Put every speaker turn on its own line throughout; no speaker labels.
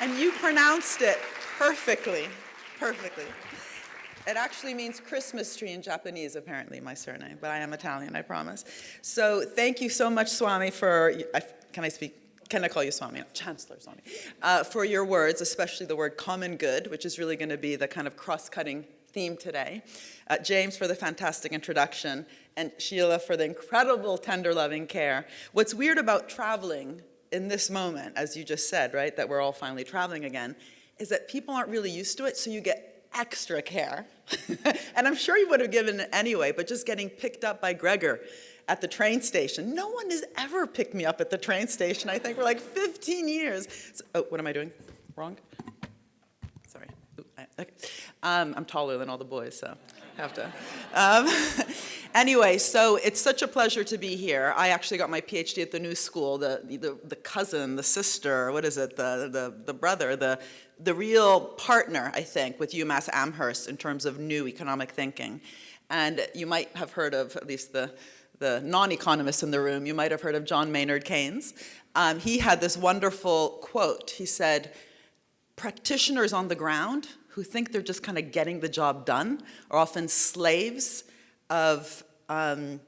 And you pronounced it perfectly, perfectly. It actually means Christmas tree in Japanese, apparently, my surname, but I am Italian, I promise. So thank you so much, Swami, for, can I speak? Can I call you Swami? Chancellor Swami. Uh, for your words, especially the word common good, which is really going to be the kind of cross-cutting theme today. Uh, James for the fantastic introduction, and Sheila for the incredible tender loving care. What's weird about traveling in this moment, as you just said, right, that we're all finally traveling again, is that people aren't really used to it, so you get extra care. and I'm sure you would have given it anyway, but just getting picked up by Gregor at the train station. No one has ever picked me up at the train station, I think, for like 15 years. So, oh, what am I doing? Wrong? Sorry. Ooh, I, okay. um, I'm taller than all the boys, so have to. Um, anyway, so it's such a pleasure to be here. I actually got my PhD at the New School, the, the, the cousin, the sister, what is it, the, the, the brother, the, the real partner, I think, with UMass Amherst in terms of new economic thinking. And you might have heard of, at least the, the non-economists in the room, you might have heard of John Maynard Keynes. Um, he had this wonderful quote. He said, practitioners on the ground who think they're just kind of getting the job done are often slaves of, um,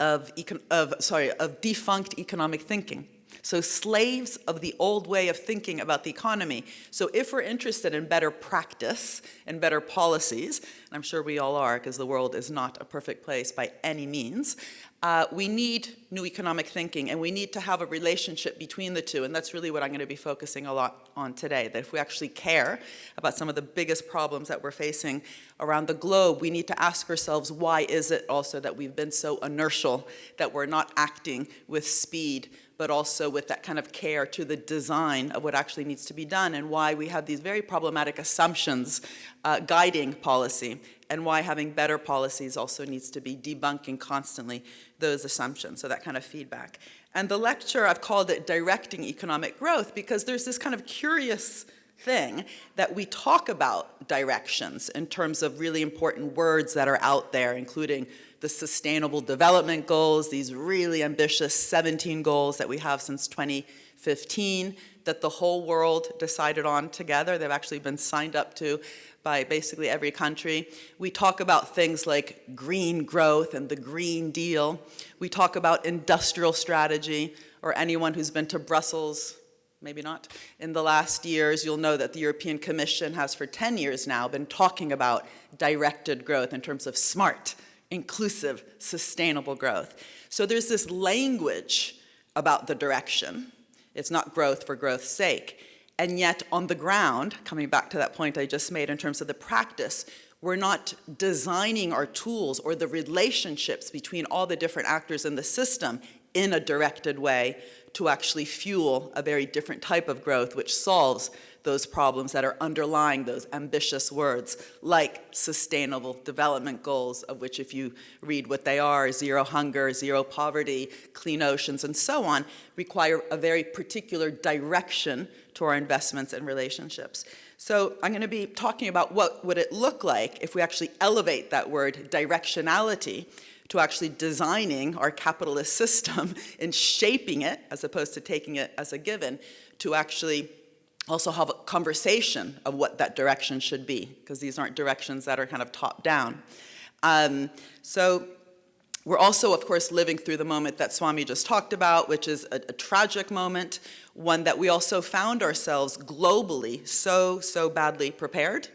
of, of, sorry, of defunct economic thinking. So slaves of the old way of thinking about the economy. So if we're interested in better practice and better policies, and I'm sure we all are because the world is not a perfect place by any means, uh, we need new economic thinking and we need to have a relationship between the two and that's really what I'm going to be focusing a lot on today, that if we actually care about some of the biggest problems that we're facing around the globe, we need to ask ourselves why is it also that we've been so inertial, that we're not acting with speed, but also with that kind of care to the design of what actually needs to be done and why we have these very problematic assumptions uh, guiding policy and why having better policies also needs to be debunking constantly those assumptions, so that kind of feedback. And the lecture, I've called it Directing Economic Growth because there's this kind of curious thing that we talk about directions in terms of really important words that are out there, including the Sustainable Development Goals, these really ambitious 17 goals that we have since 2015 that the whole world decided on together. They've actually been signed up to by basically every country. We talk about things like green growth and the Green Deal. We talk about industrial strategy, or anyone who's been to Brussels, maybe not, in the last years, you'll know that the European Commission has for 10 years now been talking about directed growth in terms of smart, inclusive, sustainable growth. So there's this language about the direction. It's not growth for growth's sake. And yet on the ground, coming back to that point I just made in terms of the practice, we're not designing our tools or the relationships between all the different actors in the system in a directed way to actually fuel a very different type of growth which solves those problems that are underlying those ambitious words, like sustainable development goals, of which if you read what they are, zero hunger, zero poverty, clean oceans, and so on, require a very particular direction to our investments and relationships. So I'm going to be talking about what would it look like if we actually elevate that word directionality to actually designing our capitalist system and shaping it, as opposed to taking it as a given, to actually also have a conversation of what that direction should be, because these aren't directions that are kind of top down. Um, so we're also, of course, living through the moment that Swami just talked about, which is a, a, tragic moment, one that we also found ourselves globally so, so badly prepared.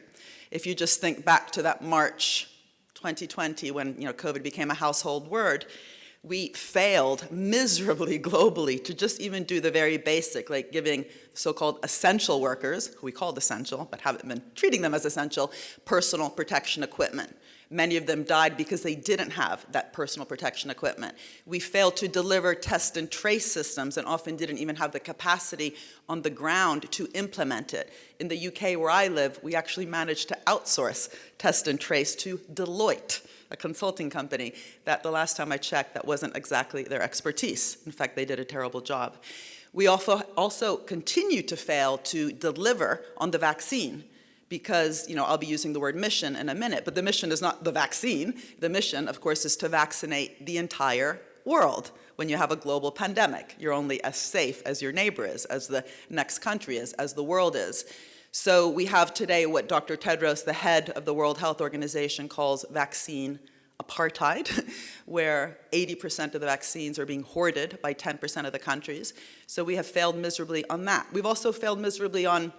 If you just think back to that March 2020 when you know, COVID became a household word, we failed miserably globally to just even do the very basic, like giving so-called essential workers, who we called essential, but haven't been treating them as essential, personal protection equipment. Many of them died because they didn't have that personal protection equipment. We failed to deliver test and trace systems and often didn't even have the capacity on the ground to implement it. In the UK where I live, we actually managed to outsource test and trace to Deloitte a consulting company that the last time I checked, that wasn't exactly their expertise. In fact, they did a terrible job. We also, also continue to fail to deliver on the vaccine because, you know, I'll be using the word mission in a minute, but the mission is not the vaccine. The mission, of course, is to vaccinate the entire world when you have a global pandemic. You're only as safe as your neighbor is, as the next country is, as the world is. So we have today what Dr. Tedros, the head of the World Health Organization, calls vaccine apartheid, where 80% of the vaccines are being hoarded by 10% of the countries. So we have failed miserably on that. We've also failed miserably on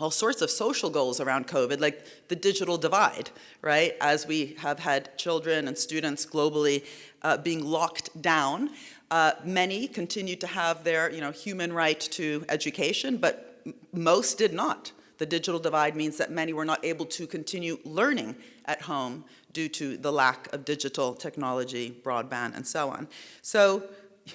all sorts of social goals around COVID, like the digital divide, right? As we have had children and students globally uh, being locked down, uh, many continued to have their you know, human right to education, but most did not. The digital divide means that many were not able to continue learning at home due to the lack of digital technology, broadband, and so on. So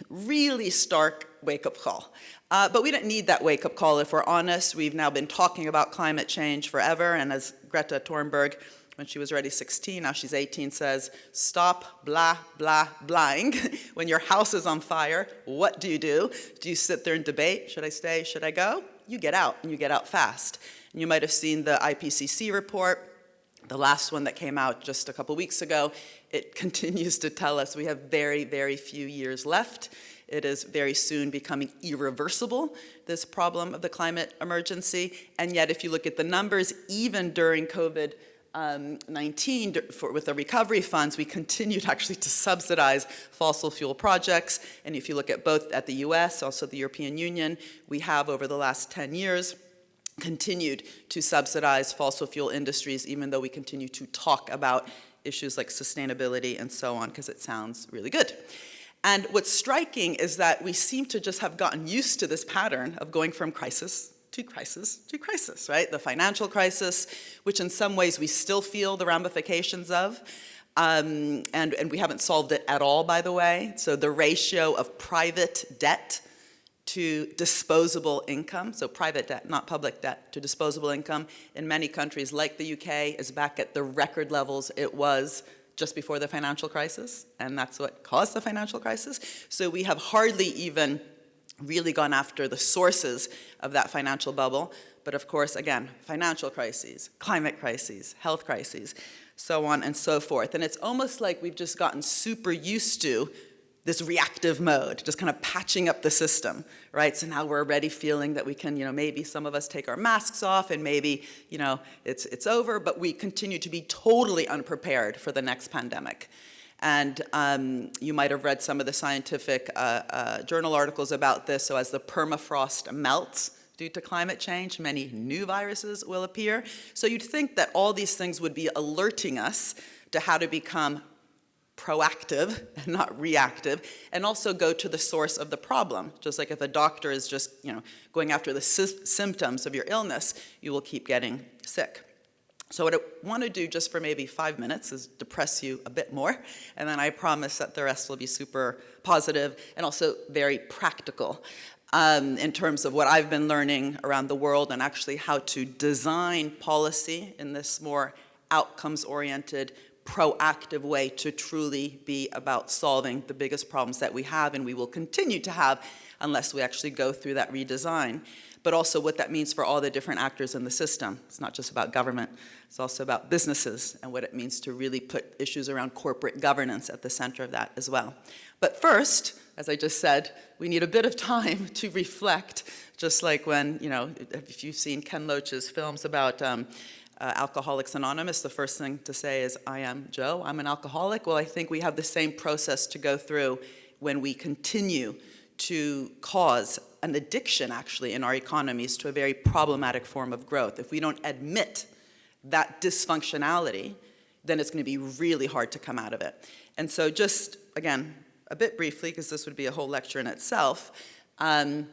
really stark wake-up call. Uh, but we don't need that wake-up call if we're honest. We've now been talking about climate change forever, and as Greta Thunberg, when she was already 16, now she's 18, says, stop blah, blah, blahing. when your house is on fire, what do you do? Do you sit there and debate, should I stay, should I go? You get out, and you get out fast. And you might have seen the IPCC report, the last one that came out just a couple weeks ago, it continues to tell us we have very, very few years left. It is very soon becoming irreversible, this problem of the climate emergency. And yet, if you look at the numbers, even during COVID, um, 19 for, with the recovery funds, we continued actually to subsidize fossil fuel projects. And if you look at both at the US, also the European Union, we have over the last 10 years continued to subsidize fossil fuel industries, even though we continue to talk about issues like sustainability and so on, because it sounds really good. And what's striking is that we seem to just have gotten used to this pattern of going from crisis to crisis to crisis, right? The financial crisis, which in some ways we still feel the ramifications of, um, and, and we haven't solved it at all, by the way. So the ratio of private debt to disposable income, so private debt, not public debt, to disposable income in many countries like the UK is back at the record levels it was just before the financial crisis, and that's what caused the financial crisis. So we have hardly even really gone after the sources of that financial bubble. But of course, again, financial crises, climate crises, health crises, so on and so forth. And it's almost like we've just gotten super used to this reactive mode, just kind of patching up the system, right? So now we're already feeling that we can, you know, maybe some of us take our masks off and maybe, you know, it's, it's over, but we continue to be totally unprepared for the next pandemic. And um, you might have read some of the scientific uh, uh, journal articles about this. So as the permafrost melts due to climate change, many new viruses will appear. So you'd think that all these things would be alerting us to how to become proactive and not reactive, and also go to the source of the problem. Just like if a doctor is just you know, going after the sy symptoms of your illness, you will keep getting sick. So what I want to do just for maybe five minutes is depress you a bit more, and then I promise that the rest will be super positive and also very practical um, in terms of what I've been learning around the world and actually how to design policy in this more outcomes-oriented, proactive way to truly be about solving the biggest problems that we have and we will continue to have unless we actually go through that redesign. But also what that means for all the different actors in the system. It's not just about government, it's also about businesses and what it means to really put issues around corporate governance at the center of that as well. But first, as I just said, we need a bit of time to reflect, just like when, you know, if you've seen Ken Loach's films about um, uh, Alcoholics Anonymous, the first thing to say is, I am Joe, I'm an alcoholic. Well, I think we have the same process to go through when we continue to cause an addiction, actually, in our economies to a very problematic form of growth. If we don't admit that dysfunctionality, then it's going to be really hard to come out of it. And so just, again, a bit briefly, because this would be a whole lecture in itself, um,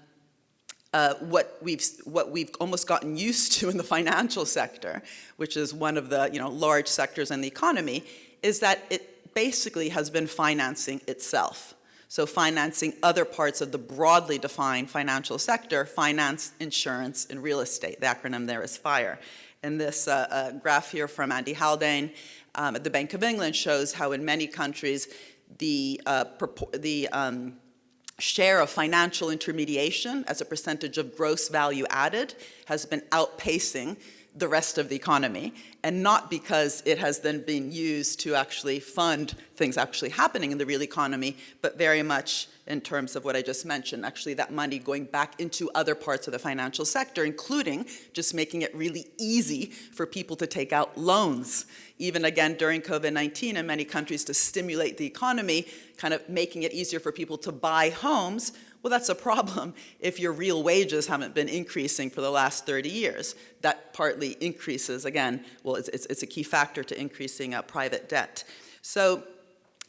uh, what we've what we've almost gotten used to in the financial sector, which is one of the you know large sectors in the economy, is that it basically has been financing itself. So financing other parts of the broadly defined financial sector, finance, insurance, and real estate. The acronym there is FIRE. And this uh, uh, graph here from Andy Haldane um, at the Bank of England shows how in many countries the, uh, the um, share of financial intermediation as a percentage of gross value added has been outpacing the rest of the economy, and not because it has then been used to actually fund things actually happening in the real economy, but very much in terms of what I just mentioned, actually that money going back into other parts of the financial sector, including just making it really easy for people to take out loans. Even again during COVID-19 in many countries to stimulate the economy, kind of making it easier for people to buy homes well, that's a problem if your real wages haven't been increasing for the last 30 years. That partly increases, again, well, it's, it's, it's a key factor to increasing uh, private debt. So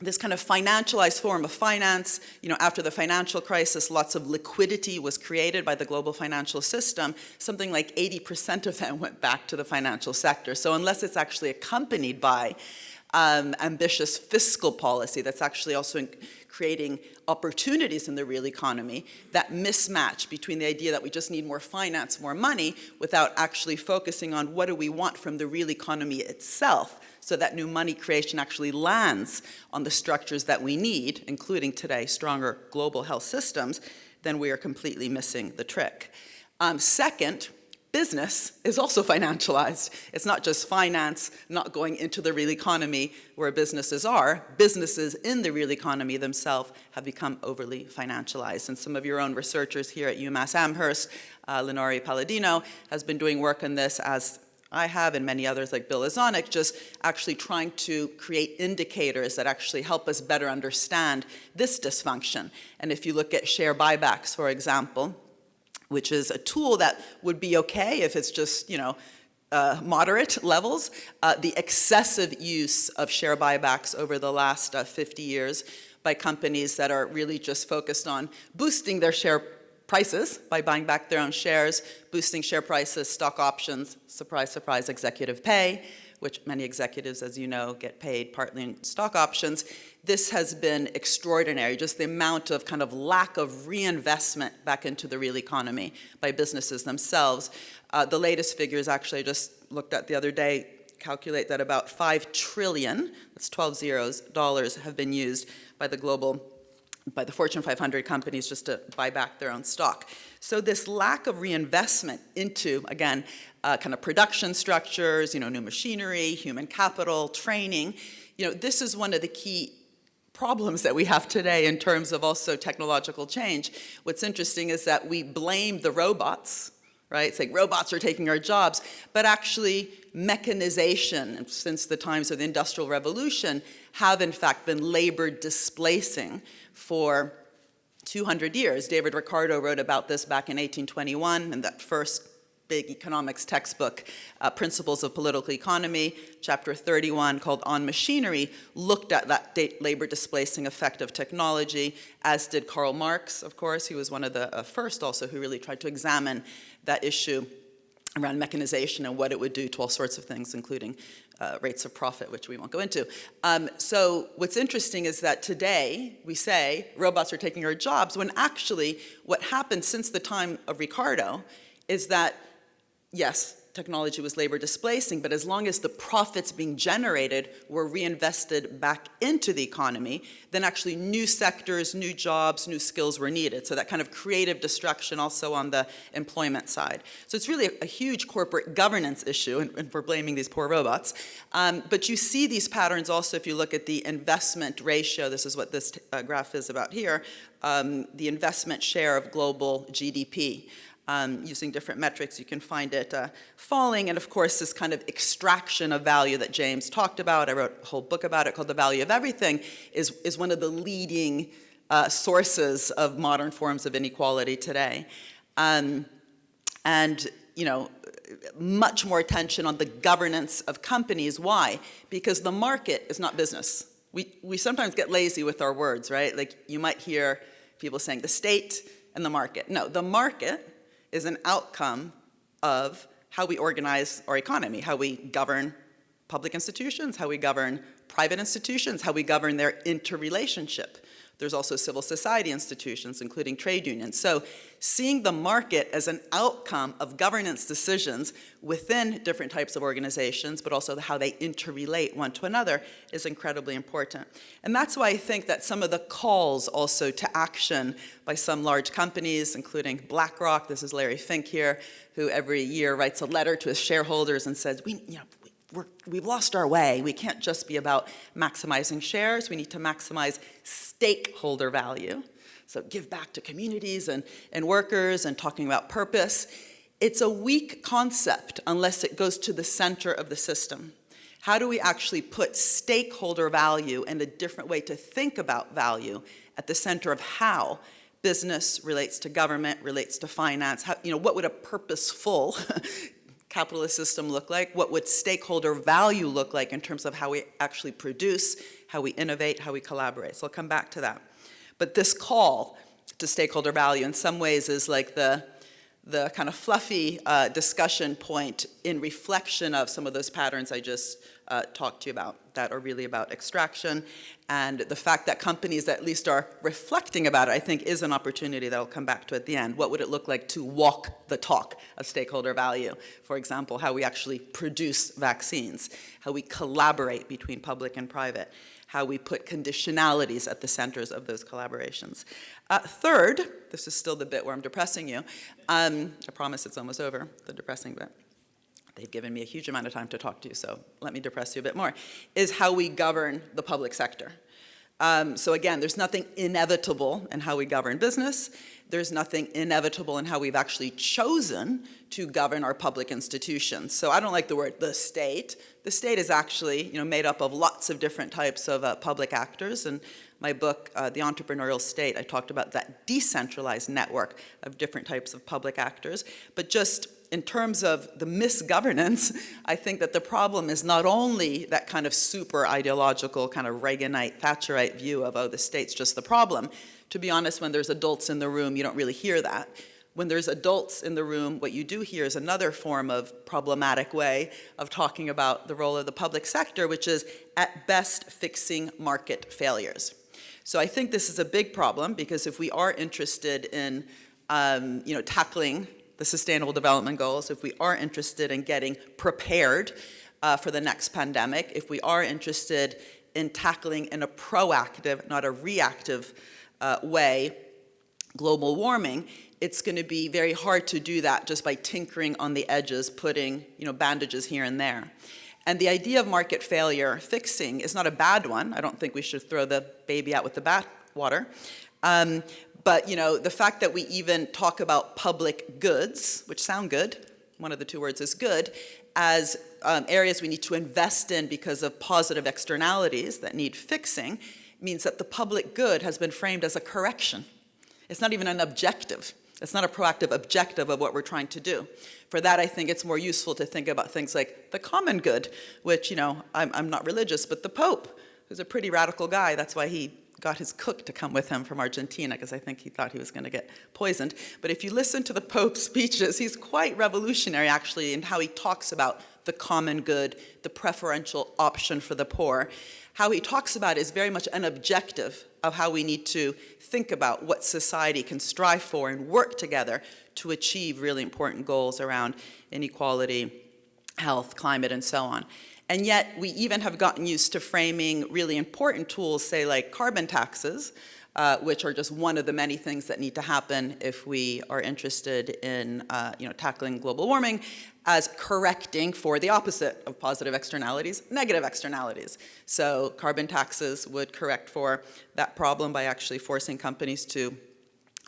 this kind of financialized form of finance, you know, after the financial crisis, lots of liquidity was created by the global financial system. Something like 80% of that went back to the financial sector. So unless it's actually accompanied by um, ambitious fiscal policy that's actually also creating opportunities in the real economy, that mismatch between the idea that we just need more finance, more money, without actually focusing on what do we want from the real economy itself, so that new money creation actually lands on the structures that we need, including today stronger global health systems, then we are completely missing the trick. Um, second, business is also financialized. It's not just finance not going into the real economy where businesses are. Businesses in the real economy themselves have become overly financialized. And some of your own researchers here at UMass Amherst, uh, Lenore Palladino, has been doing work on this as I have and many others like Bill Lazonick, just actually trying to create indicators that actually help us better understand this dysfunction. And if you look at share buybacks, for example, which is a tool that would be okay if it's just, you know, uh, moderate levels. Uh, the excessive use of share buybacks over the last uh, 50 years by companies that are really just focused on boosting their share prices by buying back their own shares, boosting share prices, stock options, surprise, surprise, executive pay, which many executives, as you know, get paid partly in stock options, this has been extraordinary, just the amount of kind of lack of reinvestment back into the real economy by businesses themselves. Uh, the latest figures actually I just looked at the other day calculate that about 5 trillion, that's 12 zeros, dollars have been used by the global by the Fortune 500 companies just to buy back their own stock. So this lack of reinvestment into, again, uh, kind of production structures, you know, new machinery, human capital, training, you know, this is one of the key problems that we have today in terms of also technological change. What's interesting is that we blame the robots, right? Saying robots are taking our jobs, but actually mechanization since the times of the Industrial Revolution have in fact been labor displacing for 200 years. David Ricardo wrote about this back in 1821 in that first big economics textbook, uh, Principles of Political Economy, chapter 31 called On Machinery, looked at that labor displacing effect of technology, as did Karl Marx, of course. He was one of the uh, first also who really tried to examine that issue around mechanization and what it would do to all sorts of things, including uh, rates of profit, which we won't go into. Um, so what's interesting is that today we say robots are taking our jobs, when actually what happened since the time of Ricardo is that, yes, technology was labor displacing, but as long as the profits being generated were reinvested back into the economy, then actually new sectors, new jobs, new skills were needed. So that kind of creative destruction also on the employment side. So it's really a, a huge corporate governance issue, and, and, we're blaming these poor robots. Um, but you see these patterns also if you look at the investment ratio, this is what this uh, graph is about here, um, the investment share of global GDP um, using different metrics, you can find it uh, falling. And of course, this kind of extraction of value that James talked about, I wrote a whole book about it called The Value of Everything, is, is one of the leading uh, sources of modern forms of inequality today. Um, and, you know, much more attention on the governance of companies. Why? Because the market is not business. We, we sometimes get lazy with our words, right? Like you might hear people saying the state and the market. No, the market is an outcome of how we organize our economy, how we govern public institutions, how we govern private institutions, how we govern their interrelationship. There's also civil society institutions, including trade unions. So seeing the market as an outcome of governance decisions within different types of organizations, but also how they interrelate one to another is incredibly important. And that's why I think that some of the calls also to action by some large companies, including BlackRock, this is Larry Fink here, who every year writes a letter to his shareholders and says, we, you know, we have lost our way. We can't just be about maximizing shares. We need to maximize stakeholder value. So give back to communities and, and workers and talking about purpose. It's a weak concept unless it goes to the center of the system. How do we actually put stakeholder value and a different way to think about value at the center of how business relates to government, relates to finance, how, you know, what would a purposeful capitalist system look like? What would stakeholder value look like in terms of how we actually produce, how we innovate, how we collaborate? So I'll come back to that. But this call to stakeholder value in some ways is like the, the kind of fluffy uh, discussion point in reflection of some of those patterns I just uh, talked to you about that are really about extraction. And the fact that companies at least are reflecting about it, I think is an opportunity that I'll come back to at the end. What would it look like to walk the talk of stakeholder value? For example, how we actually produce vaccines, how we collaborate between public and private, how we put conditionalities at the centers of those collaborations. Uh, third, this is still the bit where I'm depressing you. Um, I promise it's almost over, the depressing bit they've given me a huge amount of time to talk to you, so let me depress you a bit more, is how we govern the public sector. Um, so again, there's nothing inevitable in how we govern business. There's nothing inevitable in how we've actually chosen to govern our public institutions. So I don't like the word the state. The state is actually you know, made up of lots of different types of uh, public actors. And my book, uh, The Entrepreneurial State, I talked about that decentralized network of different types of public actors. But just in terms of the misgovernance, I think that the problem is not only that kind of super ideological kind of Reaganite, Thatcherite view of, oh, the state's just the problem. To be honest, when there's adults in the room, you don't really hear that. When there's adults in the room, what you do hear is another form of problematic way of talking about the role of the public sector, which is at best fixing market failures. So I think this is a big problem because if we are interested in um, you know, tackling the Sustainable Development Goals, if we are interested in getting prepared uh, for the next pandemic, if we are interested in tackling in a proactive, not a reactive uh, way, global warming, it's going to be very hard to do that just by tinkering on the edges, putting you know, bandages here and there. And the idea of market failure fixing is not a bad one. I don't think we should throw the baby out with the bathwater. Um, but you know, the fact that we even talk about public goods, which sound good, one of the two words is good, as um, areas we need to invest in because of positive externalities that need fixing, means that the public good has been framed as a correction. It's not even an objective. It's not a proactive objective of what we're trying to do. For that, I think it's more useful to think about things like the common good, which, you know, I'm, I'm not religious, but the Pope, who's a pretty radical guy, that's why he got his cook to come with him from Argentina because I think he thought he was going to get poisoned. But if you listen to the Pope's speeches, he's quite revolutionary actually in how he talks about the common good, the preferential option for the poor. How he talks about is very much an objective of how we need to think about what society can strive for and work together to achieve really important goals around inequality, health, climate, and so on. And yet we even have gotten used to framing really important tools, say like carbon taxes, uh, which are just one of the many things that need to happen if we are interested in uh, you know, tackling global warming, as correcting for the opposite of positive externalities, negative externalities. So carbon taxes would correct for that problem by actually forcing companies to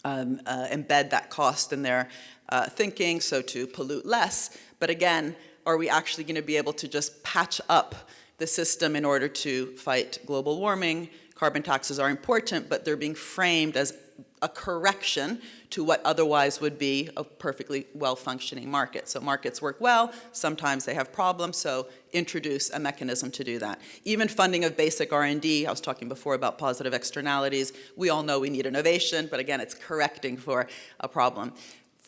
um, uh, embed that cost in their uh, thinking, so to pollute less. But again, are we actually going to be able to just patch up the system in order to fight global warming? Carbon taxes are important, but they're being framed as a correction to what otherwise would be a perfectly well-functioning market. So markets work well, sometimes they have problems, so introduce a mechanism to do that. Even funding of basic R&D, I was talking before about positive externalities, we all know we need innovation, but again, it's correcting for a problem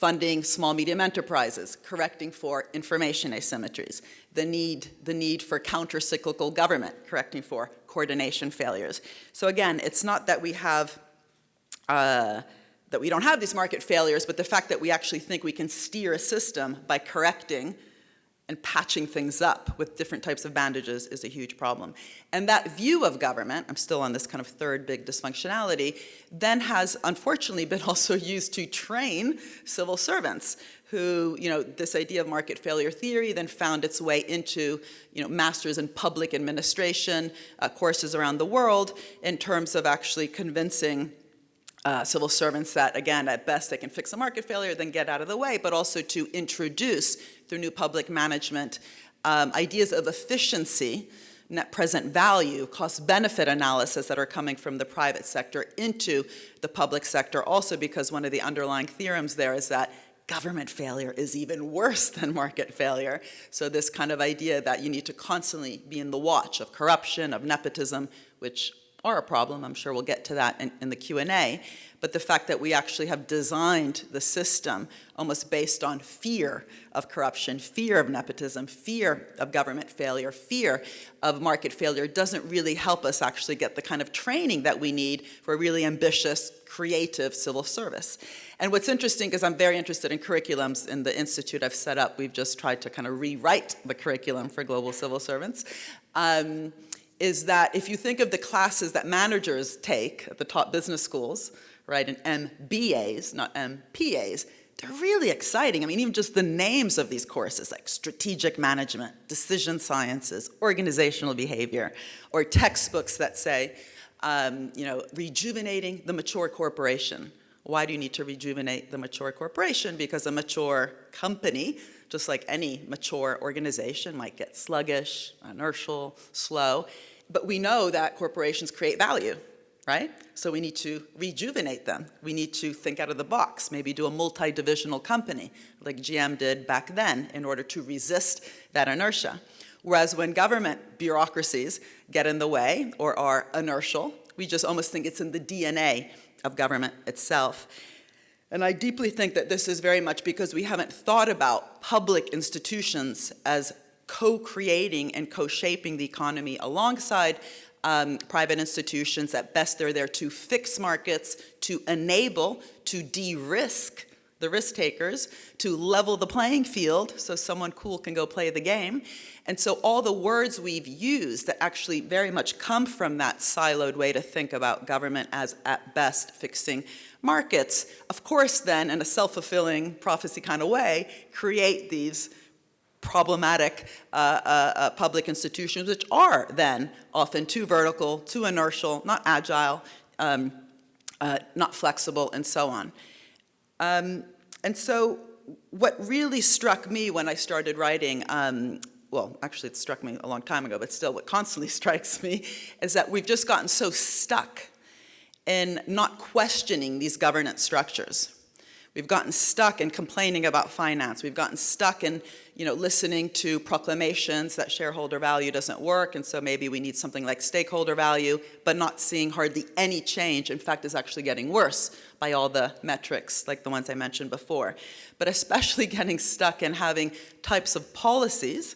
funding small medium enterprises, correcting for information asymmetries, the need, the need for counter-cyclical government, correcting for coordination failures. So again, it's not that we have uh, that we don't have these market failures, but the fact that we actually think we can steer a system by correcting and patching things up with different types of bandages is a huge problem. And that view of government, I'm still on this kind of third big dysfunctionality, then has unfortunately been also used to train civil servants who, you know, this idea of market failure theory then found its way into, you know, masters in public administration uh, courses around the world in terms of actually convincing uh, civil servants that, again, at best they can fix a market failure, then get out of the way, but also to introduce through new public management um, ideas of efficiency, net present value, cost benefit analysis that are coming from the private sector into the public sector also because one of the underlying theorems there is that government failure is even worse than market failure. So this kind of idea that you need to constantly be in the watch of corruption, of nepotism, which are a problem. I'm sure we'll get to that in, in the Q&A. But the fact that we actually have designed the system almost based on fear of corruption, fear of nepotism, fear of government failure, fear of market failure doesn't really help us actually get the kind of training that we need for a really ambitious, creative civil service. And what's interesting, because I'm very interested in curriculums in the institute I've set up, we've just tried to kind of rewrite the curriculum for global civil servants. Um, is that if you think of the classes that managers take at the top business schools, right, and MBAs, not MPAs, they're really exciting. I mean, even just the names of these courses, like strategic management, decision sciences, organizational behavior, or textbooks that say, um, you know, rejuvenating the mature corporation. Why do you need to rejuvenate the mature corporation? Because a mature company just like any mature organization might get sluggish, inertial, slow. But we know that corporations create value, right? So we need to rejuvenate them. We need to think out of the box, maybe do a multi-divisional company like GM did back then in order to resist that inertia. Whereas when government bureaucracies get in the way or are inertial, we just almost think it's in the DNA of government itself. And I deeply think that this is very much because we haven't thought about public institutions as co-creating and co-shaping the economy alongside um, private institutions. At best, they're there to fix markets, to enable, to de-risk the risk takers, to level the playing field so someone cool can go play the game. And so all the words we've used that actually very much come from that siloed way to think about government as at best fixing markets, of course then, in a self-fulfilling prophecy kind of way, create these problematic uh, uh, uh, public institutions, which are then often too vertical, too inertial, not agile, um, uh, not flexible, and so on. Um, and so what really struck me when I started writing um, well, actually it struck me a long time ago, but still what constantly strikes me is that we've just gotten so stuck in not questioning these governance structures. We've gotten stuck in complaining about finance. We've gotten stuck in, you know, listening to proclamations that shareholder value doesn't work, and so maybe we need something like stakeholder value, but not seeing hardly any change. In fact, is actually getting worse by all the metrics, like the ones I mentioned before. But especially getting stuck in having types of policies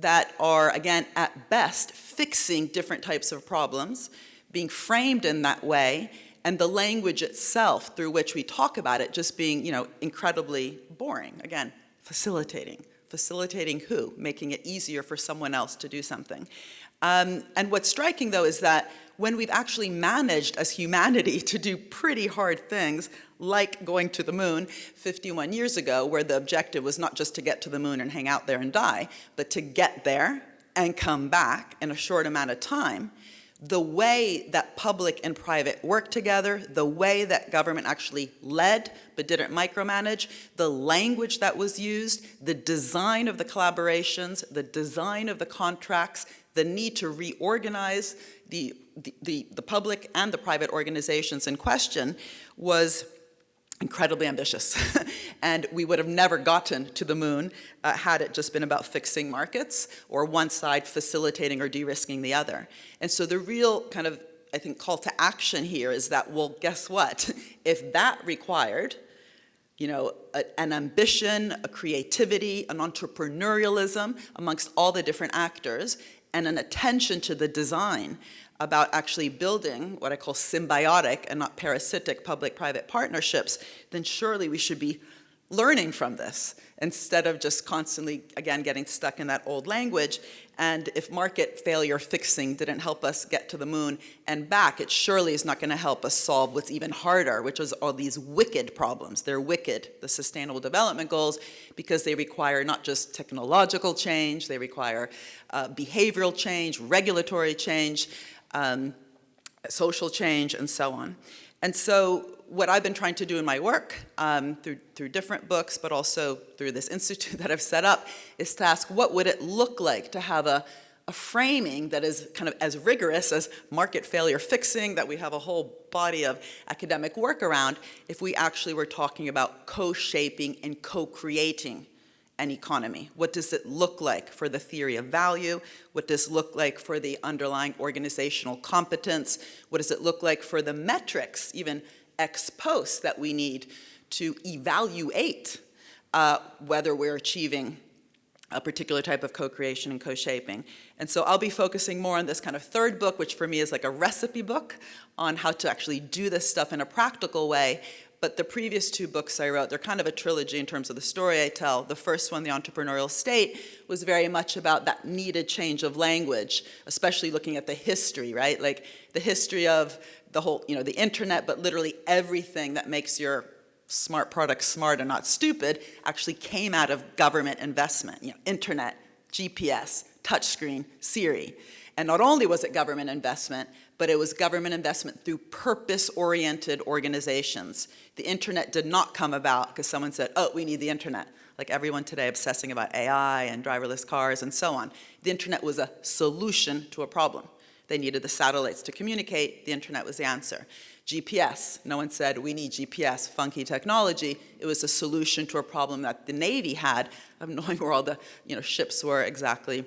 that are, again, at best, fixing different types of problems, being framed in that way, and the language itself through which we talk about it just being, you know, incredibly boring. Again, facilitating. Facilitating who? Making it easier for someone else to do something. Um, and what's striking, though, is that when we've actually managed as humanity to do pretty hard things, like going to the moon 51 years ago, where the objective was not just to get to the moon and hang out there and die, but to get there and come back in a short amount of time, the way that public and private worked together, the way that government actually led but didn't micromanage, the language that was used, the design of the collaborations, the design of the contracts, the need to reorganize the, the, the, the public and the private organizations in question was incredibly ambitious. and we would have never gotten to the moon uh, had it just been about fixing markets or one side facilitating or de-risking the other. And so the real kind of, I think, call to action here is that, well, guess what? if that required, you know, a, an ambition, a creativity, an entrepreneurialism amongst all the different actors, and an attention to the design about actually building what I call symbiotic and not parasitic public-private partnerships, then surely we should be learning from this instead of just constantly, again, getting stuck in that old language. And if market failure fixing didn't help us get to the moon and back, it surely is not going to help us solve what's even harder, which is all these wicked problems. They're wicked, the Sustainable Development Goals, because they require not just technological change, they require uh, behavioral change, regulatory change, um, social change, and so on. And so what I've been trying to do in my work um, through, through different books, but also through this institute that I've set up, is to ask what would it look like to have a, a framing that is kind of as rigorous as market failure fixing, that we have a whole body of academic work around, if we actually were talking about co-shaping and co-creating an economy? What does it look like for the theory of value? What does it look like for the underlying organizational competence? What does it look like for the metrics, even ex post, that we need to evaluate uh, whether we're achieving a particular type of co-creation and co-shaping. And so I'll be focusing more on this kind of third book, which for me is like a recipe book on how to actually do this stuff in a practical way, but the previous two books I wrote, they're kind of a trilogy in terms of the story I tell. The first one, The Entrepreneurial State, was very much about that needed change of language, especially looking at the history, right? Like the history of the whole, you know, the internet, but literally everything that makes your smart product smart and not stupid actually came out of government investment, you know, internet, GPS, touchscreen, Siri. And not only was it government investment, but it was government investment through purpose-oriented organizations. The internet did not come about because someone said, oh, we need the internet. Like everyone today obsessing about AI and driverless cars and so on. The internet was a solution to a problem. They needed the satellites to communicate, the internet was the answer. GPS, no one said we need GPS, funky technology. It was a solution to a problem that the Navy had of knowing where all the you know, ships were exactly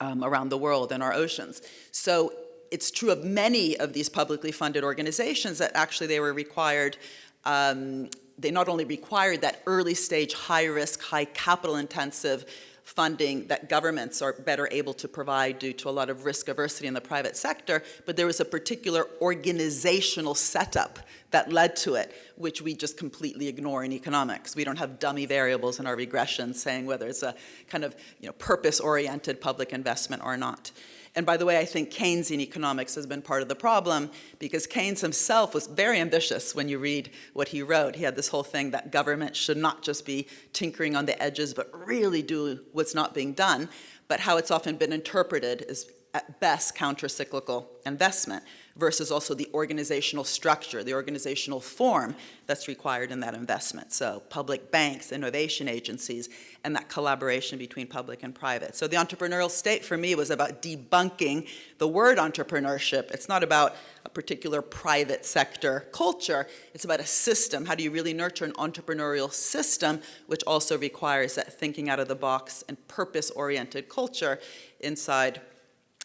um, around the world and our oceans. So it's true of many of these publicly funded organizations that actually they were required, um, they not only required that early stage, high risk, high capital intensive funding that governments are better able to provide due to a lot of risk aversity in the private sector, but there was a particular organizational setup that led to it, which we just completely ignore in economics. We don't have dummy variables in our regression saying whether it's a kind of you know, purpose-oriented public investment or not. And by the way, I think Keynesian economics has been part of the problem because Keynes himself was very ambitious when you read what he wrote. He had this whole thing that government should not just be tinkering on the edges, but really do what's not being done. But how it's often been interpreted is at best counter-cyclical investment versus also the organizational structure, the organizational form that's required in that investment. So public banks, innovation agencies, and that collaboration between public and private. So the entrepreneurial state for me was about debunking the word entrepreneurship. It's not about a particular private sector culture. It's about a system. How do you really nurture an entrepreneurial system, which also requires that thinking out of the box and purpose-oriented culture inside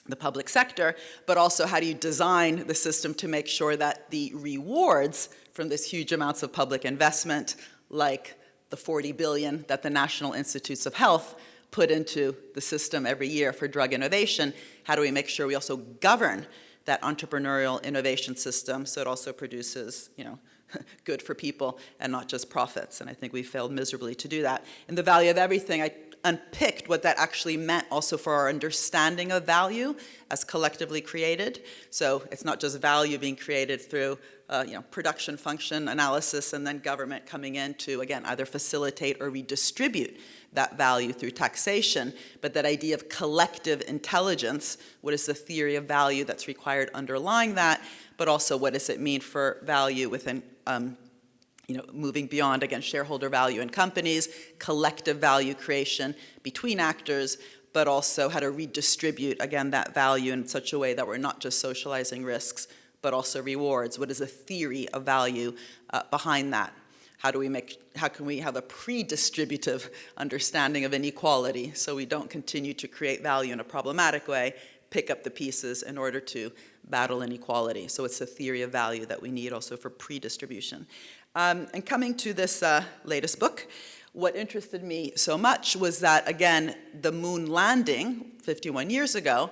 the public sector, but also how do you design the system to make sure that the rewards from this huge amounts of public investment, like the 40 billion that the National Institutes of Health put into the system every year for drug innovation, how do we make sure we also govern that entrepreneurial innovation system so it also produces, you know, good for people and not just profits. And I think we failed miserably to do that. In the value of everything, I unpicked what that actually meant also for our understanding of value as collectively created. So it's not just value being created through uh, you know, production function analysis and then government coming in to, again, either facilitate or redistribute that value through taxation, but that idea of collective intelligence, what is the theory of value that's required underlying that, but also what does it mean for value within um, you know, moving beyond, again, shareholder value in companies, collective value creation between actors, but also how to redistribute, again, that value in such a way that we're not just socializing risks, but also rewards. What is the theory of value uh, behind that? How do we make, how can we have a pre-distributive understanding of inequality so we don't continue to create value in a problematic way, pick up the pieces in order to battle inequality. So it's a theory of value that we need also for pre-distribution. Um, and coming to this uh, latest book, what interested me so much was that, again, the moon landing 51 years ago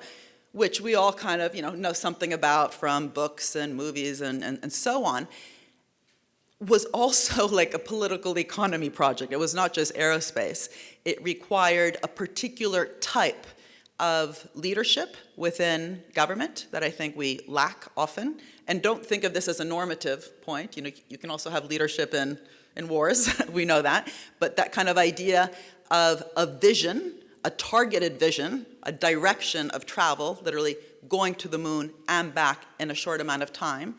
which we all kind of, you know, know something about from books and movies and, and, and so on, was also like a political economy project. It was not just aerospace. It required a particular type of leadership within government that I think we lack often. And don't think of this as a normative point. You know, you can also have leadership in, in wars, we know that. But that kind of idea of a vision, a targeted vision, a direction of travel, literally going to the moon and back in a short amount of time,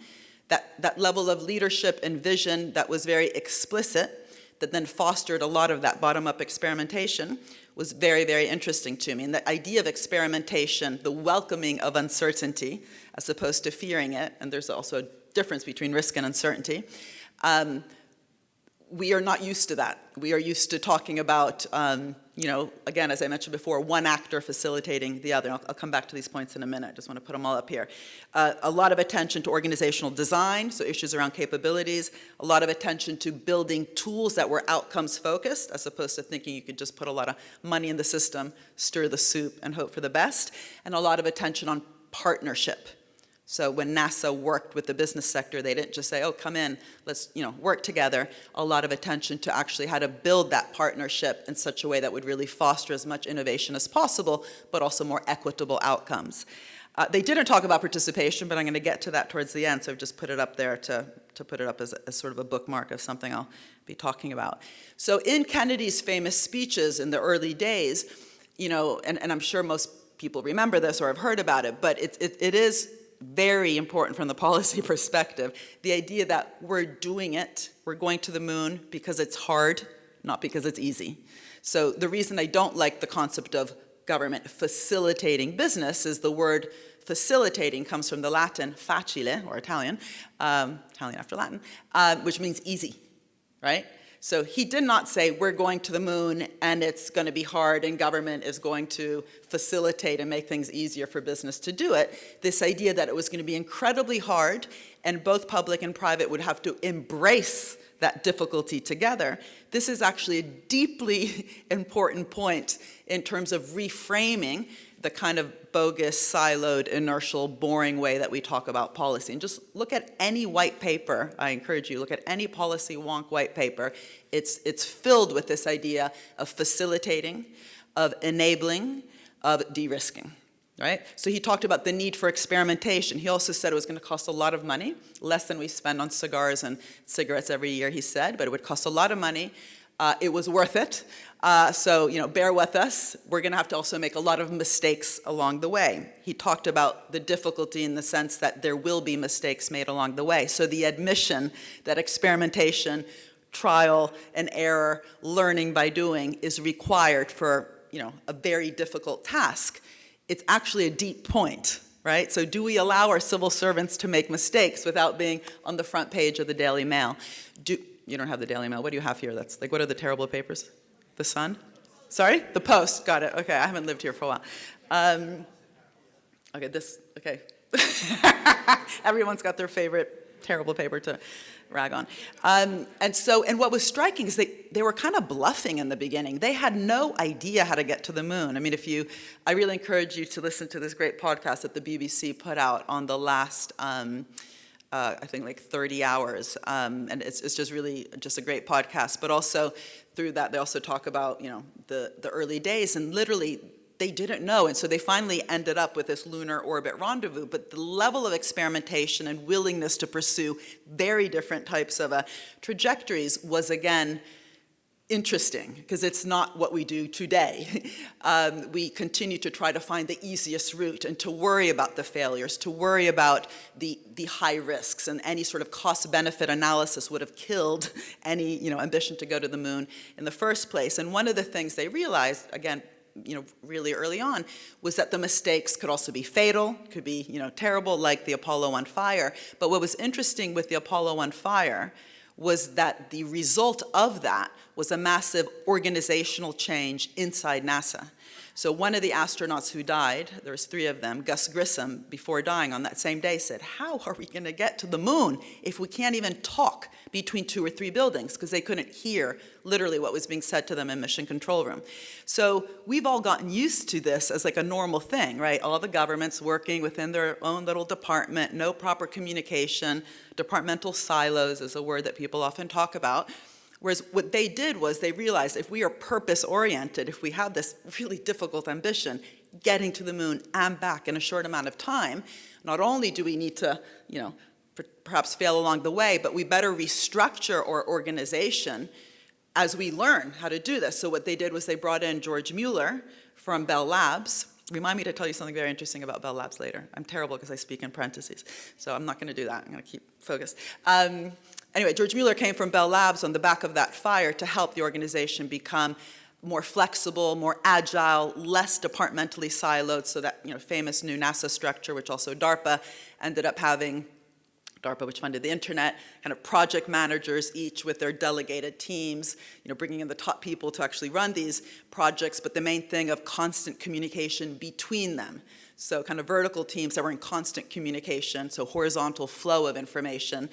that, that level of leadership and vision that was very explicit, that then fostered a lot of that bottom-up experimentation, was very, very interesting to me. And the idea of experimentation, the welcoming of uncertainty, as opposed to fearing it, and there's also a difference between risk and uncertainty, um, we are not used to that. We are used to talking about, um, you know, again, as I mentioned before, one actor facilitating the other. I'll, I'll, come back to these points in a minute. I just want to put them all up here. Uh, a lot of attention to organizational design, so issues around capabilities. A lot of attention to building tools that were outcomes focused, as opposed to thinking you could just put a lot of money in the system, stir the soup, and hope for the best. And a lot of attention on partnership so when NASA worked with the business sector, they didn't just say, oh, come in, let's you know, work together. A lot of attention to actually how to build that partnership in such a way that would really foster as much innovation as possible, but also more equitable outcomes. Uh, they didn't talk about participation, but I'm going to get to that towards the end, so I've just put it up there to, to put it up as, as sort of a bookmark of something I'll be talking about. So in Kennedy's famous speeches in the early days, you know, and, and I'm sure most people remember this or have heard about it, but it, it, it is very important from the policy perspective. The idea that we're doing it, we're going to the moon because it's hard, not because it's easy. So the reason I don't like the concept of government facilitating business is the word facilitating comes from the Latin facile, or Italian, um, Italian after Latin, uh, which means easy, right? So he did not say, we're going to the moon and it's going to be hard and government is going to facilitate and make things easier for business to do it. This idea that it was going to be incredibly hard and both public and private would have to embrace that difficulty together. This is actually a deeply important point in terms of reframing the kind of bogus, siloed, inertial, boring way that we talk about policy. And just look at any white paper, I encourage you, look at any policy wonk white paper. It's, it's filled with this idea of facilitating, of enabling, of de-risking. Right? So he talked about the need for experimentation. He also said it was going to cost a lot of money, less than we spend on cigars and cigarettes every year, he said, but it would cost a lot of money. Uh, it was worth it. Uh, so, you know, bear with us. We're going to have to also make a lot of mistakes along the way. He talked about the difficulty in the sense that there will be mistakes made along the way. So the admission that experimentation, trial and error, learning by doing is required for, you know, a very difficult task. It's actually a deep point, right? So do we allow our civil servants to make mistakes without being on the front page of the Daily Mail? Do, you don't have the Daily Mail. What do you have here? That's like, what are the terrible papers? The Sun? Sorry? The Post. Got it. Okay, I haven't lived here for a while. Um, okay, this, okay. Everyone's got their favorite terrible paper to rag on. Um, and so, and what was striking is they, they were kind of bluffing in the beginning. They had no idea how to get to the moon. I mean, if you, I really encourage you to listen to this great podcast that the BBC put out on the last, um, uh, I think like 30 hours. Um, and it's, it's just really just a great podcast. But also through that, they also talk about, you know, the, the early days and literally they didn't know. And so they finally ended up with this lunar orbit rendezvous. But the level of experimentation and willingness to pursue very different types of uh, trajectories was again interesting because it's not what we do today. um, we continue to try to find the easiest route and to worry about the failures, to worry about the, the high risks and any sort of cost benefit analysis would have killed any you know, ambition to go to the moon in the first place. And one of the things they realized, again, you know, really early on, was that the mistakes could also be fatal, could be, you know, terrible like the Apollo 1 fire. But what was interesting with the Apollo 1 fire was that the result of that was a massive organizational change inside NASA. So one of the astronauts who died, there was three of them, Gus Grissom, before dying on that same day said, how are we gonna get to the moon if we can't even talk between two or three buildings? Because they couldn't hear literally what was being said to them in mission control room. So we've all gotten used to this as like a normal thing, right? All the governments working within their own little department, no proper communication, departmental silos is a word that people often talk about. Whereas what they did was they realized if we are purpose-oriented, if we have this really difficult ambition, getting to the moon and back in a short amount of time, not only do we need to, you know, perhaps fail along the way, but we better restructure our organization as we learn how to do this. So what they did was they brought in George Mueller from Bell Labs. Remind me to tell you something very interesting about Bell Labs later. I'm terrible because I speak in parentheses, so I'm not going to do that. I'm going to keep focused. Um, Anyway, George Mueller came from Bell Labs on the back of that fire to help the organization become more flexible, more agile, less departmentally siloed, so that you know, famous new NASA structure, which also DARPA ended up having, DARPA, which funded the internet, kind of project managers, each with their delegated teams, you know, bringing in the top people to actually run these projects, but the main thing of constant communication between them. So kind of vertical teams that were in constant communication, so horizontal flow of information,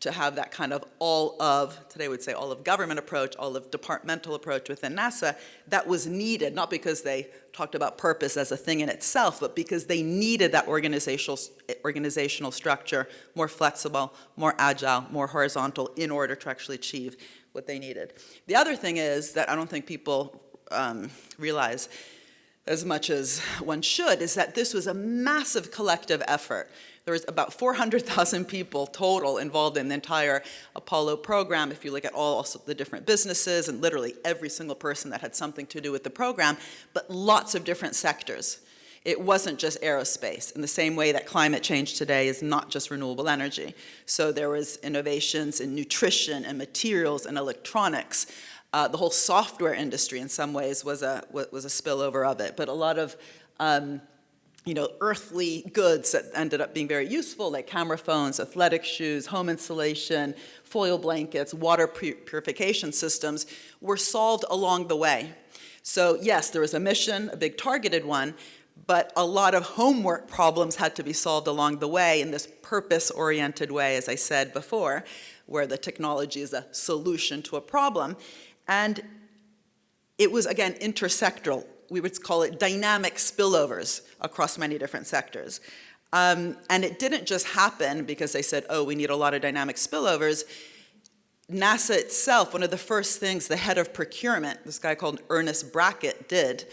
to have that kind of all of, today would say all of government approach, all of departmental approach within NASA, that was needed, not because they talked about purpose as a thing in itself, but because they needed that organizational, organizational structure, more flexible, more agile, more horizontal, in order to actually achieve what they needed. The other thing is that I don't think people um, realize as much as one should, is that this was a massive collective effort. There was about 400,000 people total involved in the entire Apollo program. If you look at all the different businesses and literally every single person that had something to do with the program, but lots of different sectors. It wasn't just aerospace in the same way that climate change today is not just renewable energy. So there was innovations in nutrition and materials and electronics. Uh, the whole software industry in some ways was a, was a spillover of it, but a lot of um, you know, earthly goods that ended up being very useful, like camera phones, athletic shoes, home insulation, foil blankets, water purification systems, were solved along the way. So yes, there was a mission, a big targeted one, but a lot of homework problems had to be solved along the way in this purpose-oriented way, as I said before, where the technology is a solution to a problem. And it was, again, intersectoral we would call it dynamic spillovers across many different sectors. Um, and it didn't just happen because they said, oh, we need a lot of dynamic spillovers. NASA itself, one of the first things the head of procurement, this guy called Ernest Brackett, did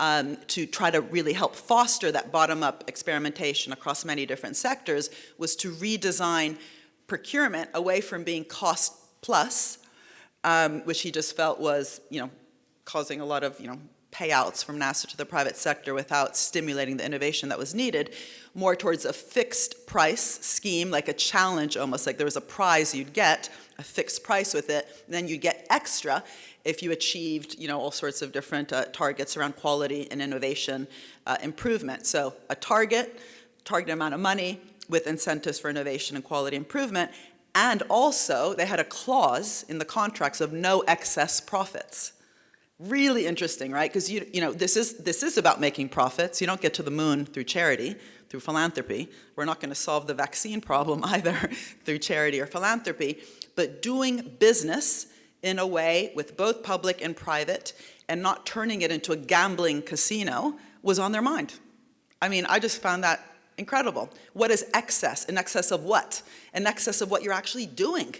um, to try to really help foster that bottom-up experimentation across many different sectors was to redesign procurement away from being cost plus, um, which he just felt was, you know, causing a lot of, you know, payouts from NASA to the private sector without stimulating the innovation that was needed, more towards a fixed price scheme, like a challenge almost, like there was a prize you'd get, a fixed price with it, then you'd get extra if you achieved you know, all sorts of different uh, targets around quality and innovation uh, improvement. So a target, target amount of money with incentives for innovation and quality improvement, and also they had a clause in the contracts of no excess profits. Really interesting, right? Because you, you know, this is, this is about making profits. You don't get to the moon through charity, through philanthropy. We're not going to solve the vaccine problem either through charity or philanthropy. But doing business in a way with both public and private and not turning it into a gambling casino was on their mind. I mean, I just found that Incredible. What is excess? In excess of what? In excess of what you're actually doing,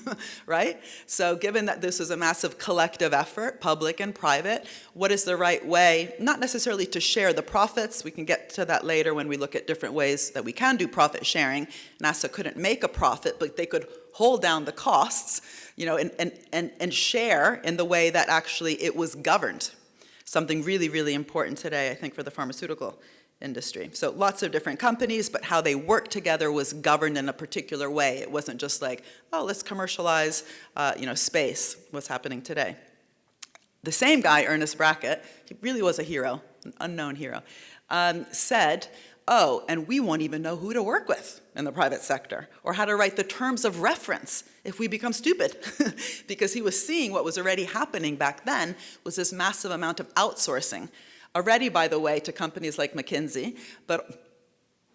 right? So given that this is a massive collective effort, public and private, what is the right way, not necessarily to share the profits, we can get to that later when we look at different ways that we can do profit sharing. NASA couldn't make a profit, but they could hold down the costs, you know, and, and, and, and share in the way that actually it was governed. Something really, really important today, I think, for the pharmaceutical industry. So lots of different companies, but how they worked together was governed in a particular way. It wasn't just like, oh, let's commercialize, uh, you know, space, what's happening today. The same guy, Ernest Brackett, he really was a hero, an unknown hero, um, said, oh, and we won't even know who to work with in the private sector or how to write the terms of reference if we become stupid. because he was seeing what was already happening back then was this massive amount of outsourcing Already, by the way, to companies like McKinsey, but